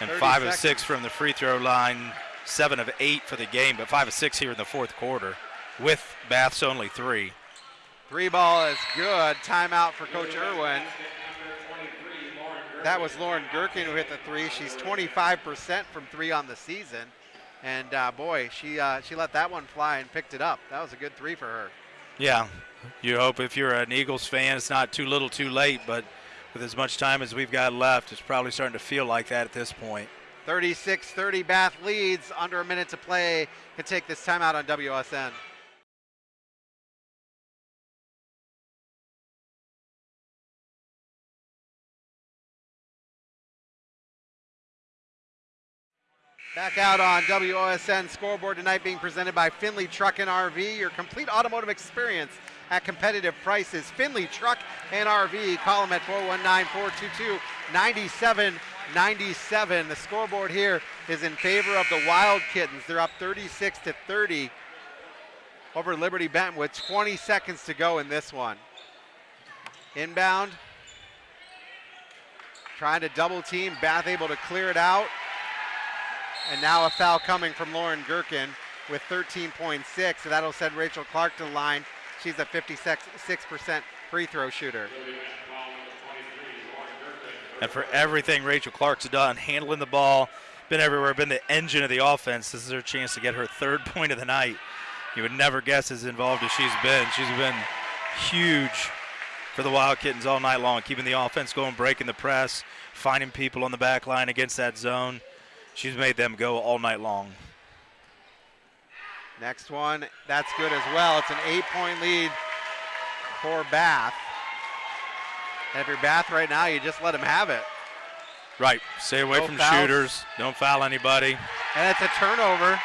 And five
seconds.
of six from the free throw line, seven of eight for the game, but five of six here in the fourth quarter with Bath's only three.
Three ball is good. Timeout for Coach Irwin. That was Lauren Gherkin who hit the three. She's 25% from three on the season. And uh, boy, she uh, she let that one fly and picked it up. That was a good three for her.
Yeah, you hope if you're an Eagles fan, it's not too little too late, but with as much time as we've got left, it's probably starting to feel like that at this point.
36-30 Bath leads. Under a minute to play. Can take this timeout on WSN. Back out on WOSN scoreboard tonight being presented by Findlay Truck and RV, your complete automotive experience at competitive prices. Findlay Truck and RV, call them at 419-422-9797. The scoreboard here is in favor of the Wild Kittens. They're up 36 to 30 over Liberty Benton with 20 seconds to go in this one. Inbound. Trying to double team. Bath able to clear it out. And now a foul coming from Lauren Gherkin with 13.6. So that'll send Rachel Clark to the line. She's a 56% free throw shooter.
And for everything Rachel Clark's done, handling the ball, been everywhere, been the engine of the offense, this is her chance to get her third point of the night. You would never guess as involved as she's been. She's been huge for the Wild Kittens all night long, keeping the offense going, breaking the press, finding people on the back line against that zone. She's made them go all night long.
Next one, that's good as well. It's an eight-point lead for Bath. And if you're Bath right now, you just let them have it.
Right. Stay away
No
from
fouls.
shooters. Don't foul anybody.
And it's a turnover.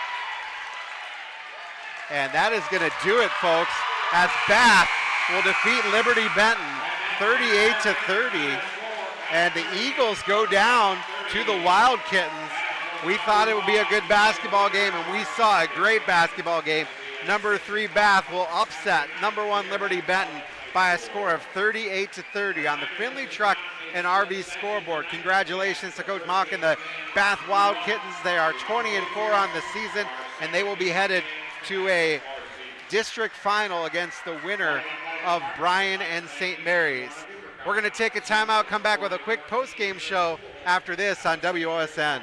And that is going to do it, folks, as Bath will defeat Liberty Benton 38 to 30. And the Eagles go down to the Wild Kittens We thought it would be a good basketball game, and we saw a great basketball game. Number three Bath will upset number one Liberty Benton by a score of 38 to 30 on the Findlay Truck and RV scoreboard. Congratulations to Coach Mock and the Bath Wild Kittens. They are 20 and 4 on the season, and they will be headed to a district final against the winner of Bryan and St. Mary's. We're going to take a timeout, come back with a quick post-game show after this on WOSN.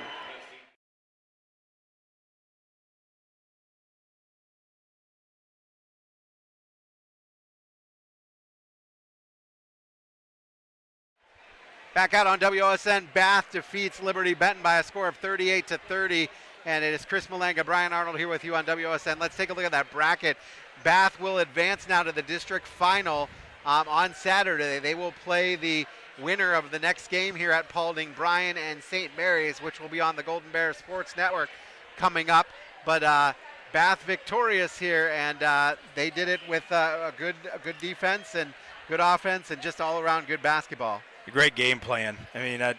Back out on WOSN, Bath defeats Liberty Benton by a score of 38 to 30. And it is Chris Malenga, Brian Arnold here with you on WOSN. Let's take a look at that bracket. Bath will advance now to the district final um, on Saturday. They will play the winner of the next game here at Paulding, Bryan and St. Mary's, which will be on the Golden Bear Sports Network coming up. But uh, Bath victorious here, and uh, they did it with uh, a good, a good defense and good offense, and just all around good basketball
great game plan. I mean, I,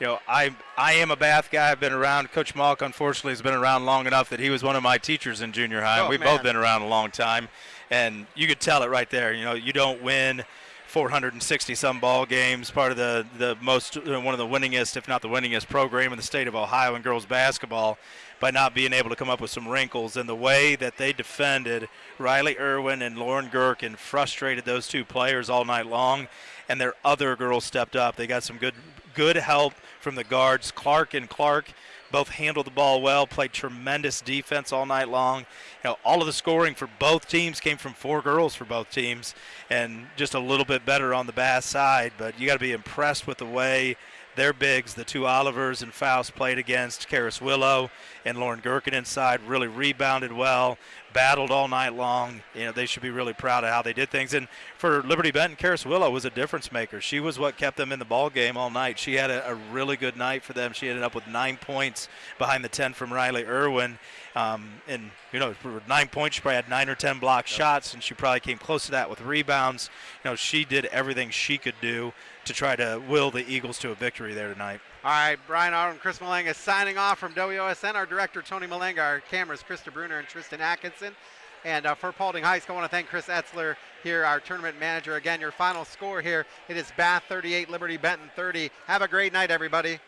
you know, I I am a Bath guy. I've been around. Coach Malk, unfortunately, has been around long enough that he was one of my teachers in junior high.
Oh,
We've
man.
both been around a long time, and you could tell it right there. You know, you don't win 460 some ball games, part of the the most one of the winningest, if not the winningest, program in the state of Ohio in girls basketball, by not being able to come up with some wrinkles. And the way that they defended Riley Irwin and Lauren Gherkin frustrated those two players all night long and their other girls stepped up. They got some good good help from the guards. Clark and Clark both handled the ball well, played tremendous defense all night long. You know, all of the scoring for both teams came from four girls for both teams, and just a little bit better on the Bath side. But you got to be impressed with the way their bigs, the two Olivers and Faust, played against Karis Willow and Lauren Gherkin inside. Really rebounded well, battled all night long. You know, they should be really proud of how they did things. And for Liberty Benton, Karis Willow was a difference maker. She was what kept them in the ball game all night. She had a, a really good night for them. She ended up with nine points behind the 10 from Riley Irwin. Um, and, you know, for nine points, she probably had nine or 10 block shots, and she probably came close to that with rebounds. You know, she did everything she could do to try to will the Eagles to a victory there tonight.
All right, Brian and Chris Malenga signing off from WOSN. Our director, Tony Malenga, our cameras, Krista Bruner and Tristan Atkinson. And uh, for Paulding High School, I want to thank Chris Etzler here, our tournament manager. Again, your final score here, it is Bath 38, Liberty Benton 30. Have a great night, everybody.